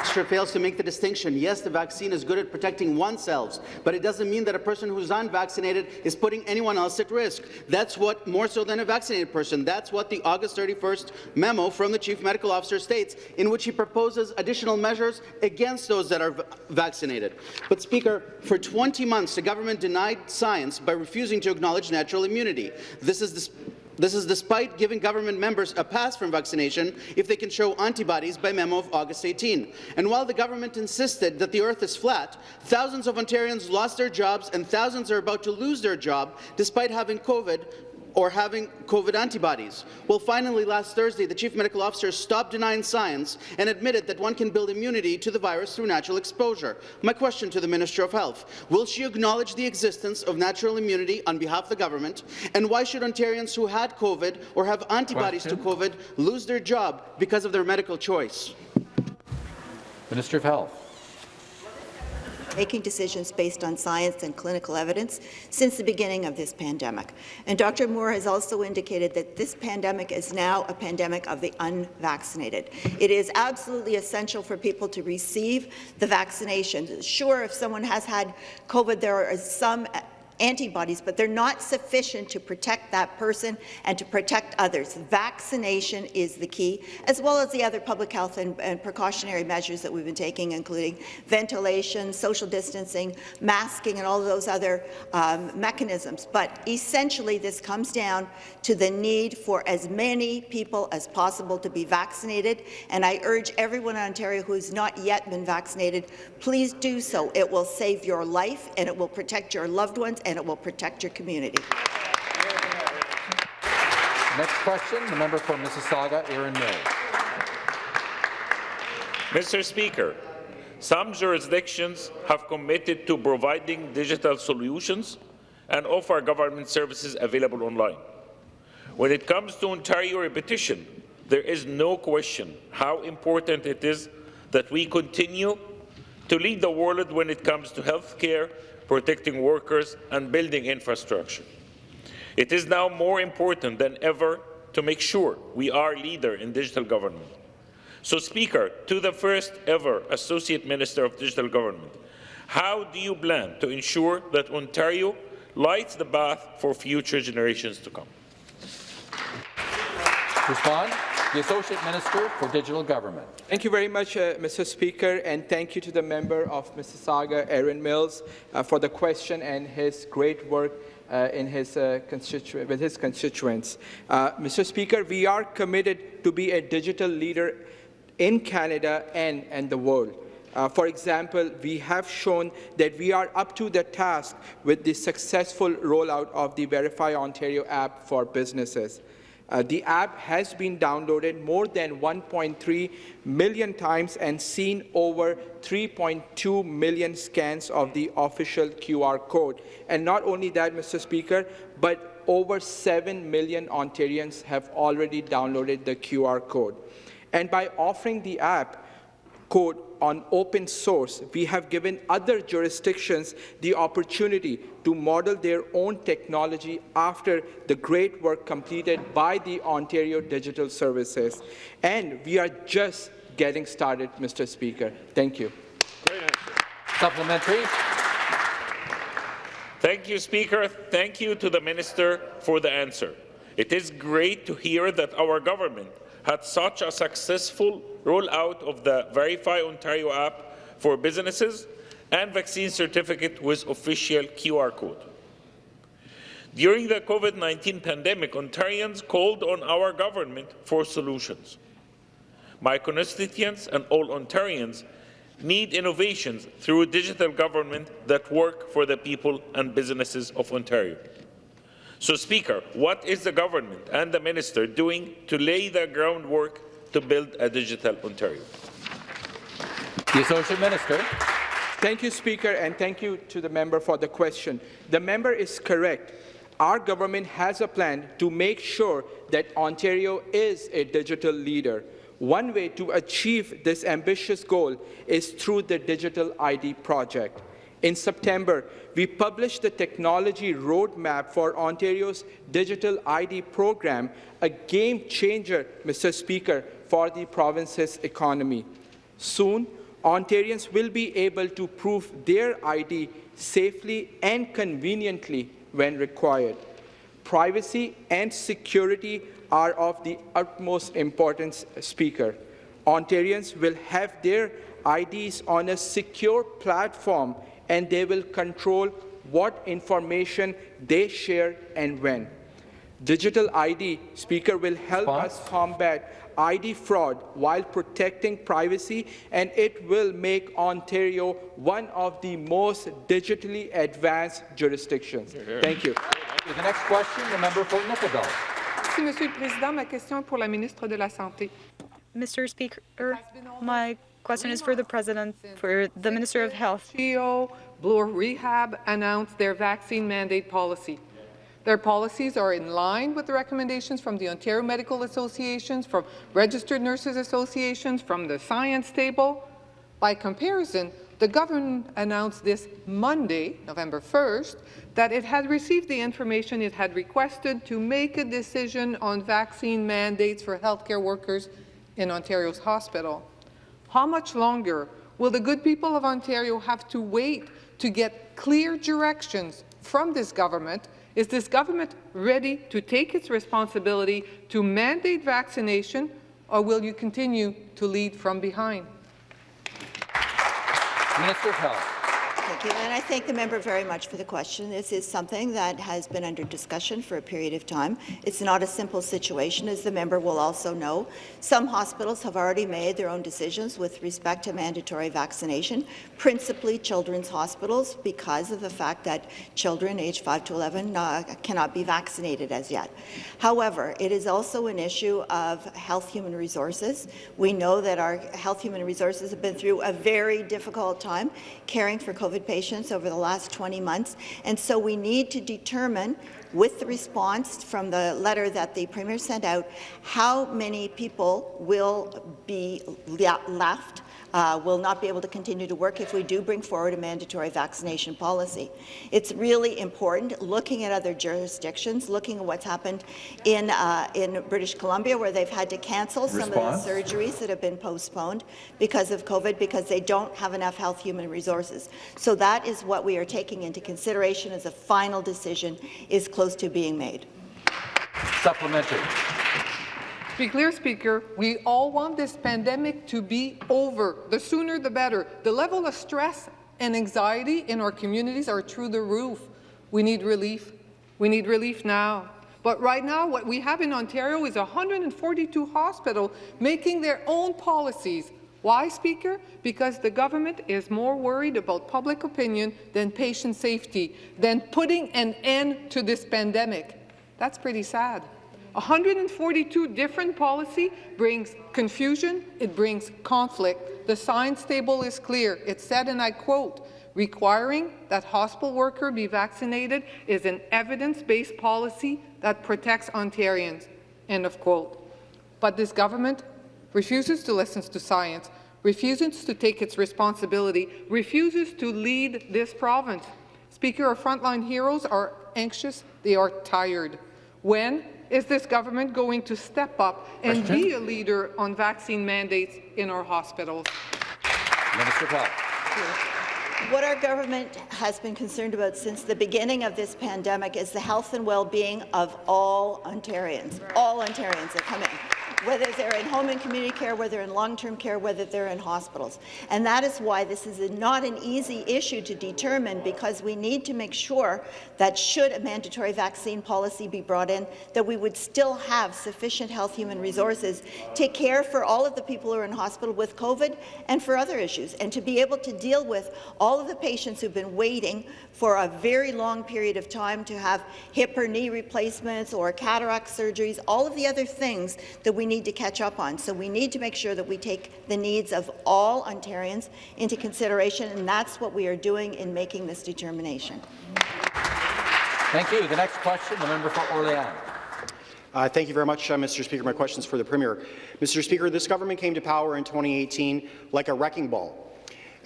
minister fails to make the distinction. Yes, the vaccine is good at protecting oneself, but it doesn't mean that a person who's unvaccinated is putting anyone else at risk. That's what, more so than a vaccinated person, that's what the August 31st memo from the Chief Medical Officer states, in which he proposes additional measures against those that are vaccinated. But, Speaker, for 20 months, the government denied science by refusing to acknowledge natural immunity. This is the this is despite giving government members a pass from vaccination if they can show antibodies by memo of August 18. And while the government insisted that the earth is flat, thousands of Ontarians lost their jobs and thousands are about to lose their job despite having COVID or having COVID antibodies. Well, finally, last Thursday, the Chief Medical Officer stopped denying science and admitted that one can build immunity to the virus through natural exposure. My question to the Minister of Health, will she acknowledge the existence of natural immunity on behalf of the government, and why should Ontarians who had COVID or have antibodies question. to COVID lose their job because of their medical choice? Minister of Health making decisions based on science and clinical evidence since the beginning of this pandemic. And Dr. Moore has also indicated that this pandemic is now a pandemic of the unvaccinated. It is absolutely essential for people to receive the vaccination. Sure, if someone has had COVID, there are some antibodies, but they're not sufficient to protect that person and to protect others. Vaccination is the key, as well as the other public health and, and precautionary measures that we've been taking, including ventilation, social distancing, masking, and all those other um, mechanisms. But essentially, this comes down to the need for as many people as possible to be vaccinated, and I urge everyone in Ontario who has not yet been vaccinated, please do so. It will save your life, and it will protect your loved ones, and it will protect your community. Next question, the member for Mississauga, Erin Mills. Mr. Speaker, some jurisdictions have committed to providing digital solutions and offer government services available online. When it comes to Ontario repetition, there is no question how important it is that we continue to lead the world when it comes to health care protecting workers, and building infrastructure. It is now more important than ever to make sure we are leader in digital government. So, Speaker, to the first ever Associate Minister of Digital Government, how do you plan to ensure that Ontario lights the path for future generations to come? Respond. The Associate Minister for Digital Government. Thank you very much, uh, Mr. Speaker, and thank you to the member of Mississauga, Erin Mills, uh, for the question and his great work uh, in his, uh, with his constituents. Uh, Mr. Speaker, we are committed to be a digital leader in Canada and, and the world. Uh, for example, we have shown that we are up to the task with the successful rollout of the Verify Ontario app for businesses. Uh, the app has been downloaded more than 1.3 million times and seen over 3.2 million scans of the official QR code. And not only that, Mr. Speaker, but over 7 million Ontarians have already downloaded the QR code. And by offering the app code on open source, we have given other jurisdictions the opportunity to model their own technology after the great work completed by the Ontario Digital Services. And we are just getting started, Mr. Speaker. Thank you. Supplementary. Thank you, Speaker. Thank you to the Minister for the answer. It is great to hear that our government had such a successful rollout of the Verify Ontario app for businesses and vaccine certificate with official QR code. During the COVID-19 pandemic, Ontarians called on our government for solutions. My constituents and all Ontarians need innovations through digital government that work for the people and businesses of Ontario. So, Speaker, what is the government and the minister doing to lay the groundwork to build a digital Ontario? The Associate Minister. Thank you, Speaker, and thank you to the member for the question. The member is correct. Our government has a plan to make sure that Ontario is a digital leader. One way to achieve this ambitious goal is through the Digital ID project. In September, we published the technology roadmap for Ontario's digital ID program, a game changer, Mr. Speaker, for the province's economy. Soon, Ontarians will be able to prove their ID safely and conveniently when required. Privacy and security are of the utmost importance, Speaker. Ontarians will have their IDs on a secure platform and they will control what information they share and when. Digital ID, Speaker, will help us combat ID fraud while protecting privacy, and it will make Ontario one of the most digitally advanced jurisdictions. Thank you. you. The next question, the member for Nickel Merci, Monsieur le Président. Ma question est pour la ministre de la Santé. Mr. Speaker, my question is for the President, for the Minister of Health. CHEO, Bloor Rehab announced their vaccine mandate policy. Their policies are in line with the recommendations from the Ontario Medical Associations, from Registered Nurses Associations, from the Science Table. By comparison, the government announced this Monday, November 1st, that it had received the information it had requested to make a decision on vaccine mandates for healthcare workers in Ontario's hospital. How much longer will the good people of Ontario have to wait to get clear directions from this government? Is this government ready to take its responsibility to mandate vaccination, or will you continue to lead from behind? Minister of Health. Thank you, and I thank the member very much for the question. This is something that has been under discussion for a period of time. It's not a simple situation, as the member will also know. Some hospitals have already made their own decisions with respect to mandatory vaccination, principally children's hospitals, because of the fact that children aged 5 to 11 uh, cannot be vaccinated as yet. However, it is also an issue of health human resources. We know that our health human resources have been through a very difficult time caring for COVID patients over the last 20 months, and so we need to determine with the response from the letter that the Premier sent out, how many people will be left uh, will not be able to continue to work if we do bring forward a mandatory vaccination policy. It's really important looking at other jurisdictions, looking at what's happened in, uh, in British Columbia where they've had to cancel Response. some of the surgeries that have been postponed because of COVID because they don't have enough health human resources. So that is what we are taking into consideration as a final decision is close to being made. Supplementary be clear, Speaker, we all want this pandemic to be over. The sooner, the better. The level of stress and anxiety in our communities are through the roof. We need relief. We need relief now. But right now, what we have in Ontario is 142 hospitals making their own policies. Why, Speaker? Because the government is more worried about public opinion than patient safety, than putting an end to this pandemic. That's pretty sad. 142 different policy brings confusion, it brings conflict. The science table is clear. It said, and I quote, requiring that hospital worker be vaccinated is an evidence-based policy that protects Ontarians, end of quote. But this government refuses to listen to science, refuses to take its responsibility, refuses to lead this province. Speaker, our frontline heroes are anxious, they are tired. When is this government going to step up and Question? be a leader on vaccine mandates in our hospitals? Minister of What our government has been concerned about since the beginning of this pandemic is the health and well-being of all Ontarians, all Ontarians that come in whether they're in home and community care, whether they're in long-term care, whether they're in hospitals. And that is why this is not an easy issue to determine because we need to make sure that should a mandatory vaccine policy be brought in, that we would still have sufficient health human resources to care for all of the people who are in hospital with COVID and for other issues, and to be able to deal with all of the patients who've been waiting for a very long period of time to have hip or knee replacements or cataract surgeries, all of the other things that we need to catch up on. So we need to make sure that we take the needs of all Ontarians into consideration, and that's what we are doing in making this determination. Thank you. The next question, the member for Orléans. Uh, thank you very much, uh, Mr. Speaker. My question is for the Premier. Mr. Speaker, this government came to power in 2018 like a wrecking ball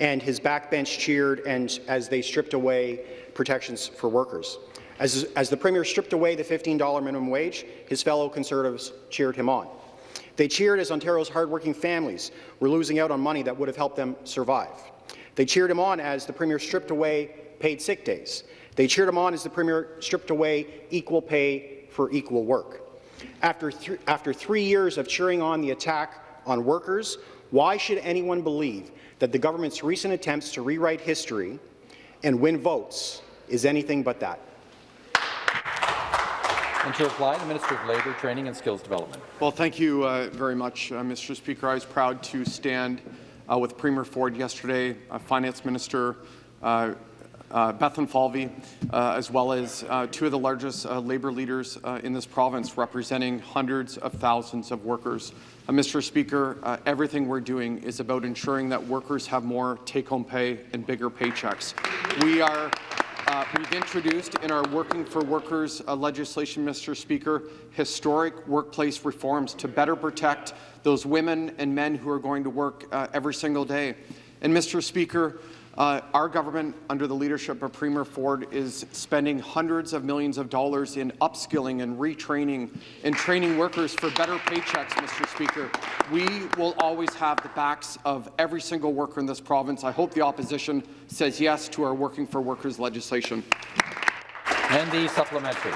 and his backbench cheered and as they stripped away protections for workers. As, as the Premier stripped away the $15 minimum wage, his fellow Conservatives cheered him on. They cheered as Ontario's hardworking families were losing out on money that would have helped them survive. They cheered him on as the Premier stripped away paid sick days. They cheered him on as the Premier stripped away equal pay for equal work. After, th after three years of cheering on the attack on workers, why should anyone believe that the government's recent attempts to rewrite history and win votes is anything but that. And to reply, the Minister of Labour, Training and Skills Development. Well, thank you uh, very much, uh, Mr. Speaker. I was proud to stand uh, with Premier Ford yesterday, uh, Finance Minister uh, uh, Bethlenfalvy, uh, as well as uh, two of the largest labour leaders in this province, representing hundreds of thousands of workers. Mr. Speaker, everything we're doing is about ensuring that workers have more take-home pay and bigger paychecks. We are uh, we've introduced in our Working for Workers uh, legislation, Mr. Speaker, historic workplace reforms to better protect those women and men who are going to work uh, every single day. And, Mr. Speaker, uh, our government, under the leadership of Premier Ford, is spending hundreds of millions of dollars in upskilling and retraining and training workers for better paychecks, Mr. Speaker. We will always have the backs of every single worker in this province. I hope the opposition says yes to our Working for Workers legislation. And the supplementary.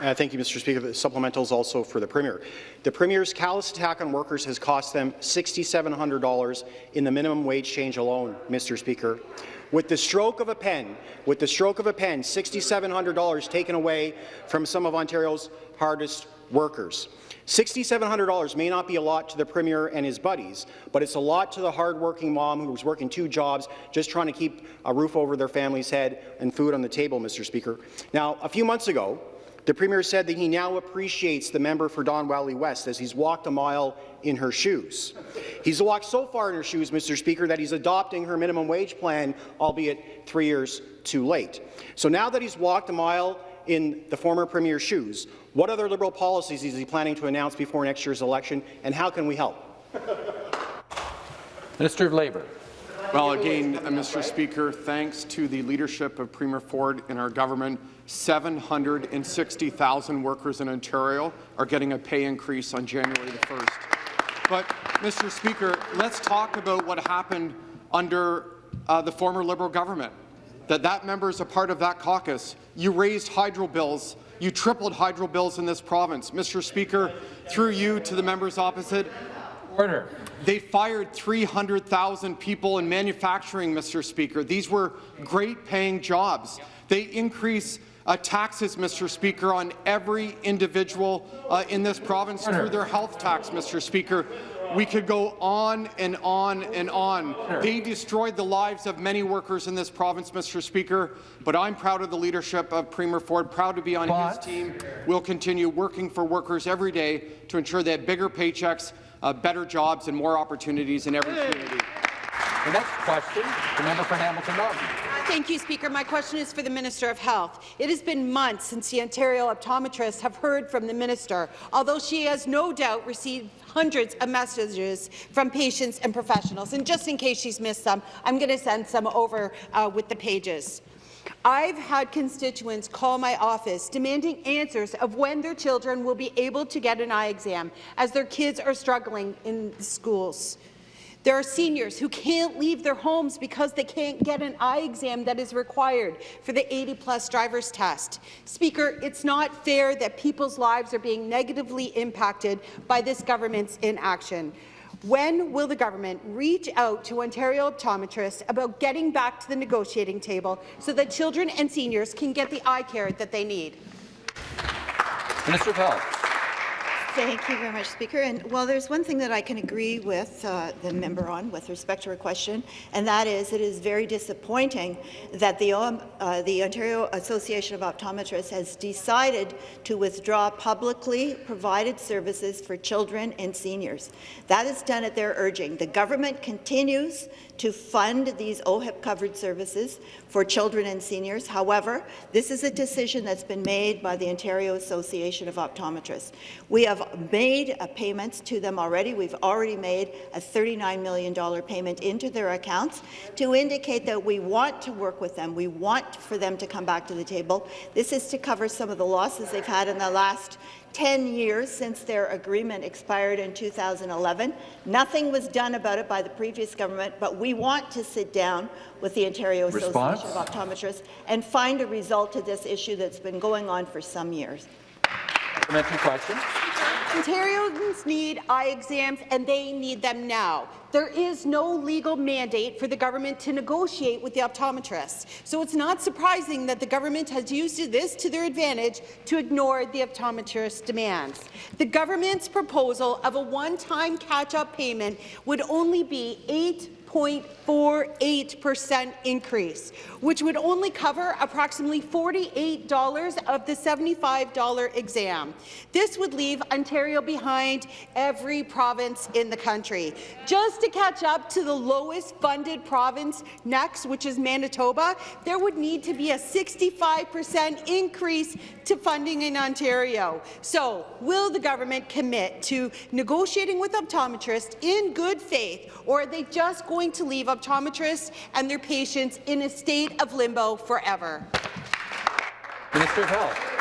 Uh, thank you, Mr. Speaker. The supplemental is also for the Premier. The Premier's callous attack on workers has cost them $6,700 in the minimum wage change alone, Mr. Speaker. With the stroke of a pen, with the stroke of a pen, $6,700 taken away from some of Ontario's hardest workers. $6,700 may not be a lot to the Premier and his buddies, but it's a lot to the hardworking mom who's working two jobs just trying to keep a roof over their family's head and food on the table, Mr. Speaker. Now, a few months ago, the Premier said that he now appreciates the member for Don Valley West as he's walked a mile in her shoes. He's walked so far in her shoes, Mr. Speaker, that he's adopting her minimum wage plan, albeit three years too late. So now that he's walked a mile in the former Premier's shoes, what other Liberal policies is he planning to announce before next year's election, and how can we help? Minister of Labour. Well, again, uh, Mr. Speaker, thanks to the leadership of Premier Ford and our government, 760,000 workers in Ontario are getting a pay increase on January the 1st. But, Mr. Speaker, let's talk about what happened under uh, the former Liberal government. That that member is a part of that caucus. You raised hydro bills. You tripled hydro bills in this province. Mr. Speaker, through you to the members opposite, Order. they fired 300,000 people in manufacturing, Mr. Speaker. These were great-paying jobs. They increase uh, taxes, Mr. Speaker, on every individual uh, in this province through their health tax, Mr. Speaker. We could go on and on and on. They destroyed the lives of many workers in this province, Mr. Speaker, but I'm proud of the leadership of Premier Ford, proud to be on his team. We'll continue working for workers every day to ensure they have bigger paychecks, uh, better jobs, and more opportunities in every community. The next question, the member for Hamilton Mountain. Thank you, Speaker. My question is for the Minister of Health. It has been months since the Ontario optometrists have heard from the minister, although she has no doubt received hundreds of messages from patients and professionals. And just in case she's missed some, I'm going to send some over uh, with the pages. I've had constituents call my office demanding answers of when their children will be able to get an eye exam, as their kids are struggling in schools. There are seniors who can't leave their homes because they can't get an eye exam that is required for the 80-plus driver's test. Speaker, it's not fair that people's lives are being negatively impacted by this government's inaction. When will the government reach out to Ontario optometrists about getting back to the negotiating table so that children and seniors can get the eye care that they need? Minister of Health. Thank you very much, Speaker. And well, there's one thing that I can agree with uh, the member on with respect to her question, and that is it is very disappointing that the, um, uh, the Ontario Association of Optometrists has decided to withdraw publicly provided services for children and seniors. That is done at their urging. The government continues to fund these OHIP-covered services for children and seniors. However, this is a decision that's been made by the Ontario Association of Optometrists. We have made payments to them already. We've already made a $39 million payment into their accounts to indicate that we want to work with them. We want for them to come back to the table. This is to cover some of the losses they've had in the last 10 years since their agreement expired in 2011. Nothing was done about it by the previous government, but we want to sit down with the Ontario Response? Association of Optometrists and find a result to this issue that's been going on for some years. Supplementary question. Ontarians need eye exams, and they need them now. There is no legal mandate for the government to negotiate with the optometrists, so it's not surprising that the government has used this to their advantage to ignore the optometrists' demands. The government's proposal of a one-time catch-up payment would only be 8 8.48% increase, which would only cover approximately $48 of the $75 exam. This would leave Ontario behind every province in the country. Just to catch up to the lowest funded province next, which is Manitoba, there would need to be a 65% increase to funding in Ontario. So, will the government commit to negotiating with optometrists in good faith, or are they just going to leave optometrists and their patients in a state of limbo forever? Minister of Health.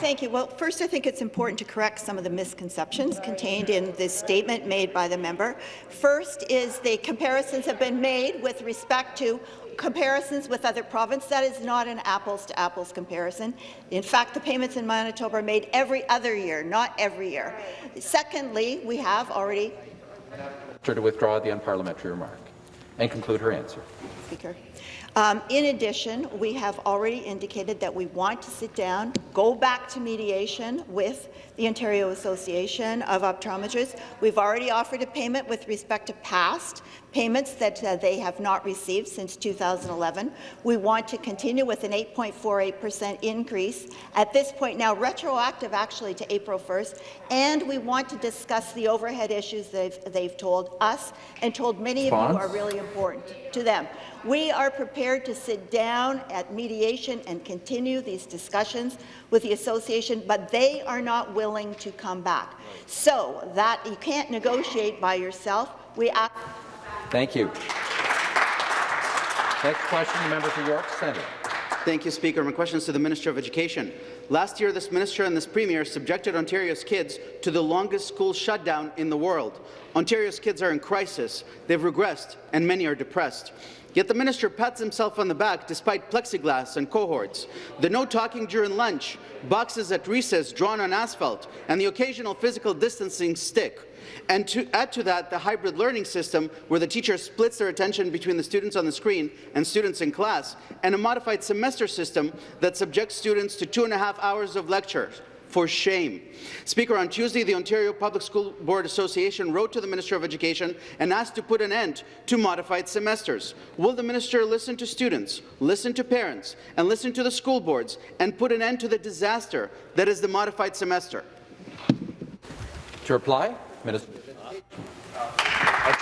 Thank you. Well, first, I think it's important to correct some of the misconceptions contained in this statement made by the member. First is the comparisons have been made with respect to comparisons with other provinces. That is not an apples-to-apples -apples comparison. In fact, the payments in Manitoba are made every other year, not every year. Secondly, we have already to withdraw the unparliamentary remark and conclude her answer. Speaker. Um, in addition, we have already indicated that we want to sit down, go back to mediation with the Ontario Association of Optometrists. We've already offered a payment with respect to past payments that uh, they have not received since 2011. We want to continue with an 8.48% increase, at this point now retroactive actually to April 1st, and we want to discuss the overhead issues they've, they've told us and told many Response? of you are really important to them. We are prepared to sit down at mediation and continue these discussions with the association, but they are not willing to come back. So that you can't negotiate by yourself. We ask Thank you. Next question, the member for York Centre. Thank you, Speaker. My question is to the Minister of Education. Last year, this minister and this premier subjected Ontario's kids to the longest school shutdown in the world. Ontario's kids are in crisis, they've regressed, and many are depressed. Yet the minister pats himself on the back despite plexiglass and cohorts, the no talking during lunch, boxes at recess drawn on asphalt, and the occasional physical distancing stick. And to add to that, the hybrid learning system, where the teacher splits their attention between the students on the screen and students in class, and a modified semester system that subjects students to two and a half hours of lectures for shame. Speaker, on Tuesday, the Ontario Public School Board Association wrote to the Minister of Education and asked to put an end to modified semesters. Will the minister listen to students, listen to parents, and listen to the school boards, and put an end to the disaster that is the modified semester? To reply, Minister.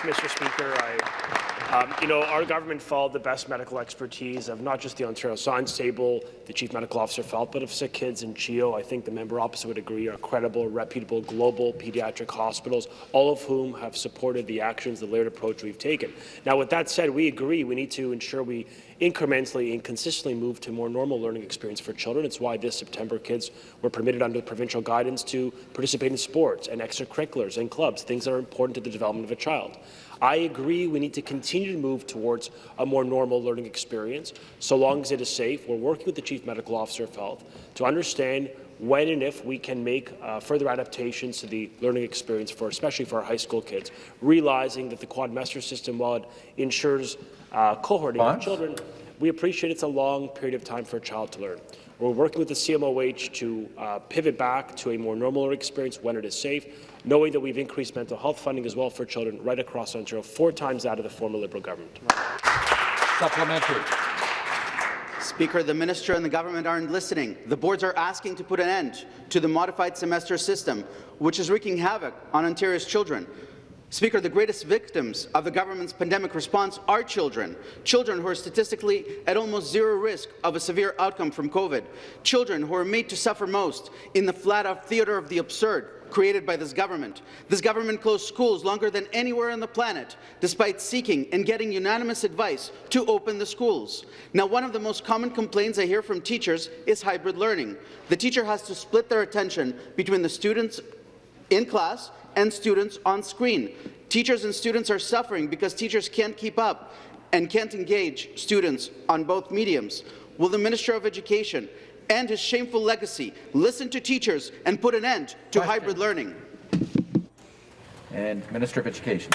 Mr. Speaker. I, um, you know, our government followed the best medical expertise of not just the Ontario Science Table, the Chief Medical Officer felt, but of Sick Kids and CHEO. I think the member opposite would agree are credible, reputable, global pediatric hospitals, all of whom have supported the actions, the layered approach we've taken. Now, with that said, we agree we need to ensure we incrementally and consistently move to more normal learning experience for children. It's why this September kids were permitted under provincial guidance to participate in sports and extracurriculars and clubs, things that are important to the development of a child. I agree we need to continue to move towards a more normal learning experience, so long as it is safe. We're working with the Chief Medical Officer of Health to understand when and if we can make uh, further adaptations to the learning experience, for especially for our high school kids, realizing that the quadmester system, while it ensures uh, cohorting of children, we appreciate it's a long period of time for a child to learn. We're working with the CMOH to uh, pivot back to a more normal experience when it is safe, knowing that we've increased mental health funding as well for children right across Ontario, four times that of the former Liberal government. Supplementary. Speaker, the minister and the government aren't listening. The boards are asking to put an end to the modified semester system, which is wreaking havoc on Ontario's children. Speaker, the greatest victims of the government's pandemic response are children, children who are statistically at almost zero risk of a severe outcome from COVID, children who are made to suffer most in the flat-out theatre of the absurd created by this government. This government closed schools longer than anywhere on the planet, despite seeking and getting unanimous advice to open the schools. Now, one of the most common complaints I hear from teachers is hybrid learning. The teacher has to split their attention between the students in class and students on screen. Teachers and students are suffering because teachers can't keep up and can't engage students on both mediums. Will the Minister of Education end his shameful legacy, listen to teachers, and put an end to Question. hybrid learning? And Minister of Education.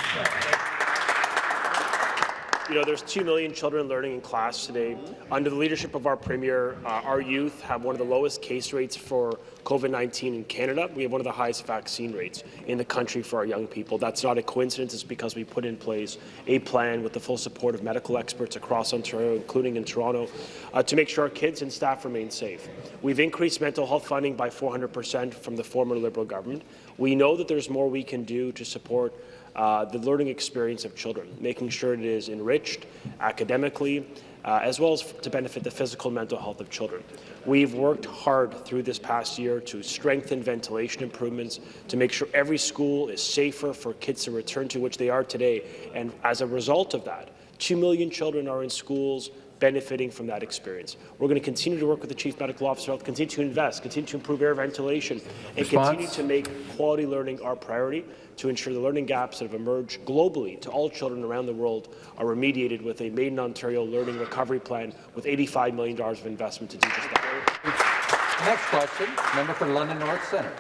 You know, there's 2 million children learning in class today. Under the leadership of our Premier, uh, our youth have one of the lowest case rates for COVID-19 in Canada. We have one of the highest vaccine rates in the country for our young people. That's not a coincidence. It's because we put in place a plan with the full support of medical experts across Ontario, including in Toronto, uh, to make sure our kids and staff remain safe. We've increased mental health funding by 400% from the former Liberal government. We know that there's more we can do to support uh, the learning experience of children, making sure it is enriched academically, uh, as well as to benefit the physical and mental health of children. We've worked hard through this past year to strengthen ventilation improvements, to make sure every school is safer for kids to return to, which they are today. And as a result of that, 2 million children are in schools benefiting from that experience. We're going to continue to work with the Chief Medical Officer, of Health, continue to invest, continue to improve air ventilation, and Response? continue to make quality learning our priority to ensure the learning gaps that have emerged globally to all children around the world are remediated with a Made in Ontario Learning Recovery Plan with $85 million of investment to do just that. Next question, member for London North Centre.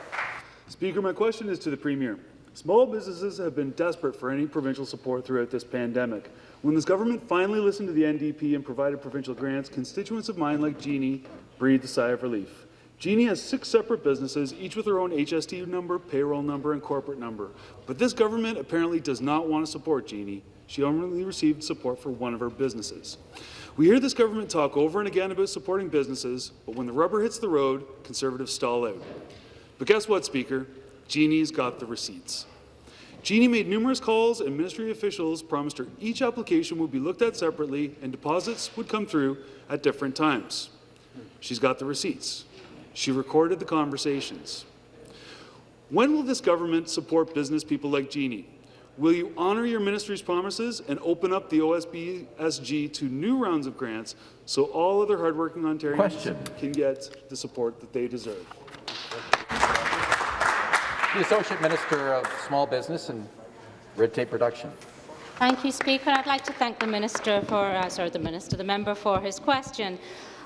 Speaker, my question is to the Premier. Small businesses have been desperate for any provincial support throughout this pandemic. When this government finally listened to the NDP and provided provincial grants, constituents of mine like Jeannie breathed a sigh of relief. Jeannie has six separate businesses, each with their own HST number, payroll number, and corporate number. But this government apparently does not want to support Jeannie. She only received support for one of her businesses. We hear this government talk over and again about supporting businesses, but when the rubber hits the road, Conservatives stall out. But guess what, Speaker? Jeannie's got the receipts. Jeannie made numerous calls, and ministry officials promised her each application would be looked at separately and deposits would come through at different times. She's got the receipts. She recorded the conversations. When will this government support business people like Jeannie? Will you honour your ministry's promises and open up the OSBSG to new rounds of grants so all other hardworking Ontarians Question. can get the support that they deserve? The Associate Minister of Small Business and Red Tape Reduction. Thank you, Speaker. I'd like to thank the Minister for, uh, sorry, the Minister, the member for his question.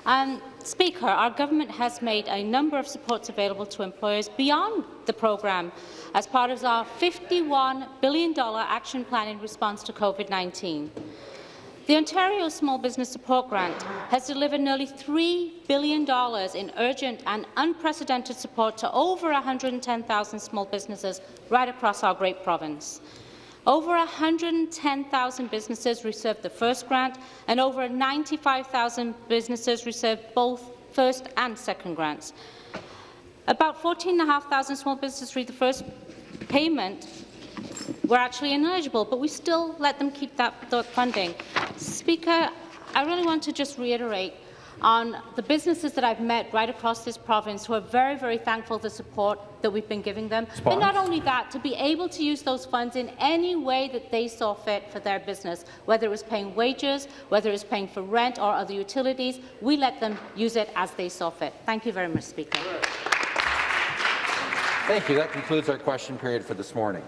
Um, Speaker, our government has made a number of supports available to employers beyond the programme as part of our $51 billion action plan in response to COVID-19. The Ontario Small Business Support Grant has delivered nearly $3 billion in urgent and unprecedented support to over 110,000 small businesses right across our great province. Over 110,000 businesses received the first grant, and over 95,000 businesses received both first and second grants. About 14,500 small businesses received the first payment were actually ineligible, but we still let them keep that, that funding. Speaker, I really want to just reiterate on the businesses that I've met right across this province who are very, very thankful for the support that we've been giving them. But not only that, to be able to use those funds in any way that they saw fit for their business, whether it was paying wages, whether it was paying for rent or other utilities, we let them use it as they saw fit. Thank you very much, Speaker. Thank you. That concludes our question period for this morning.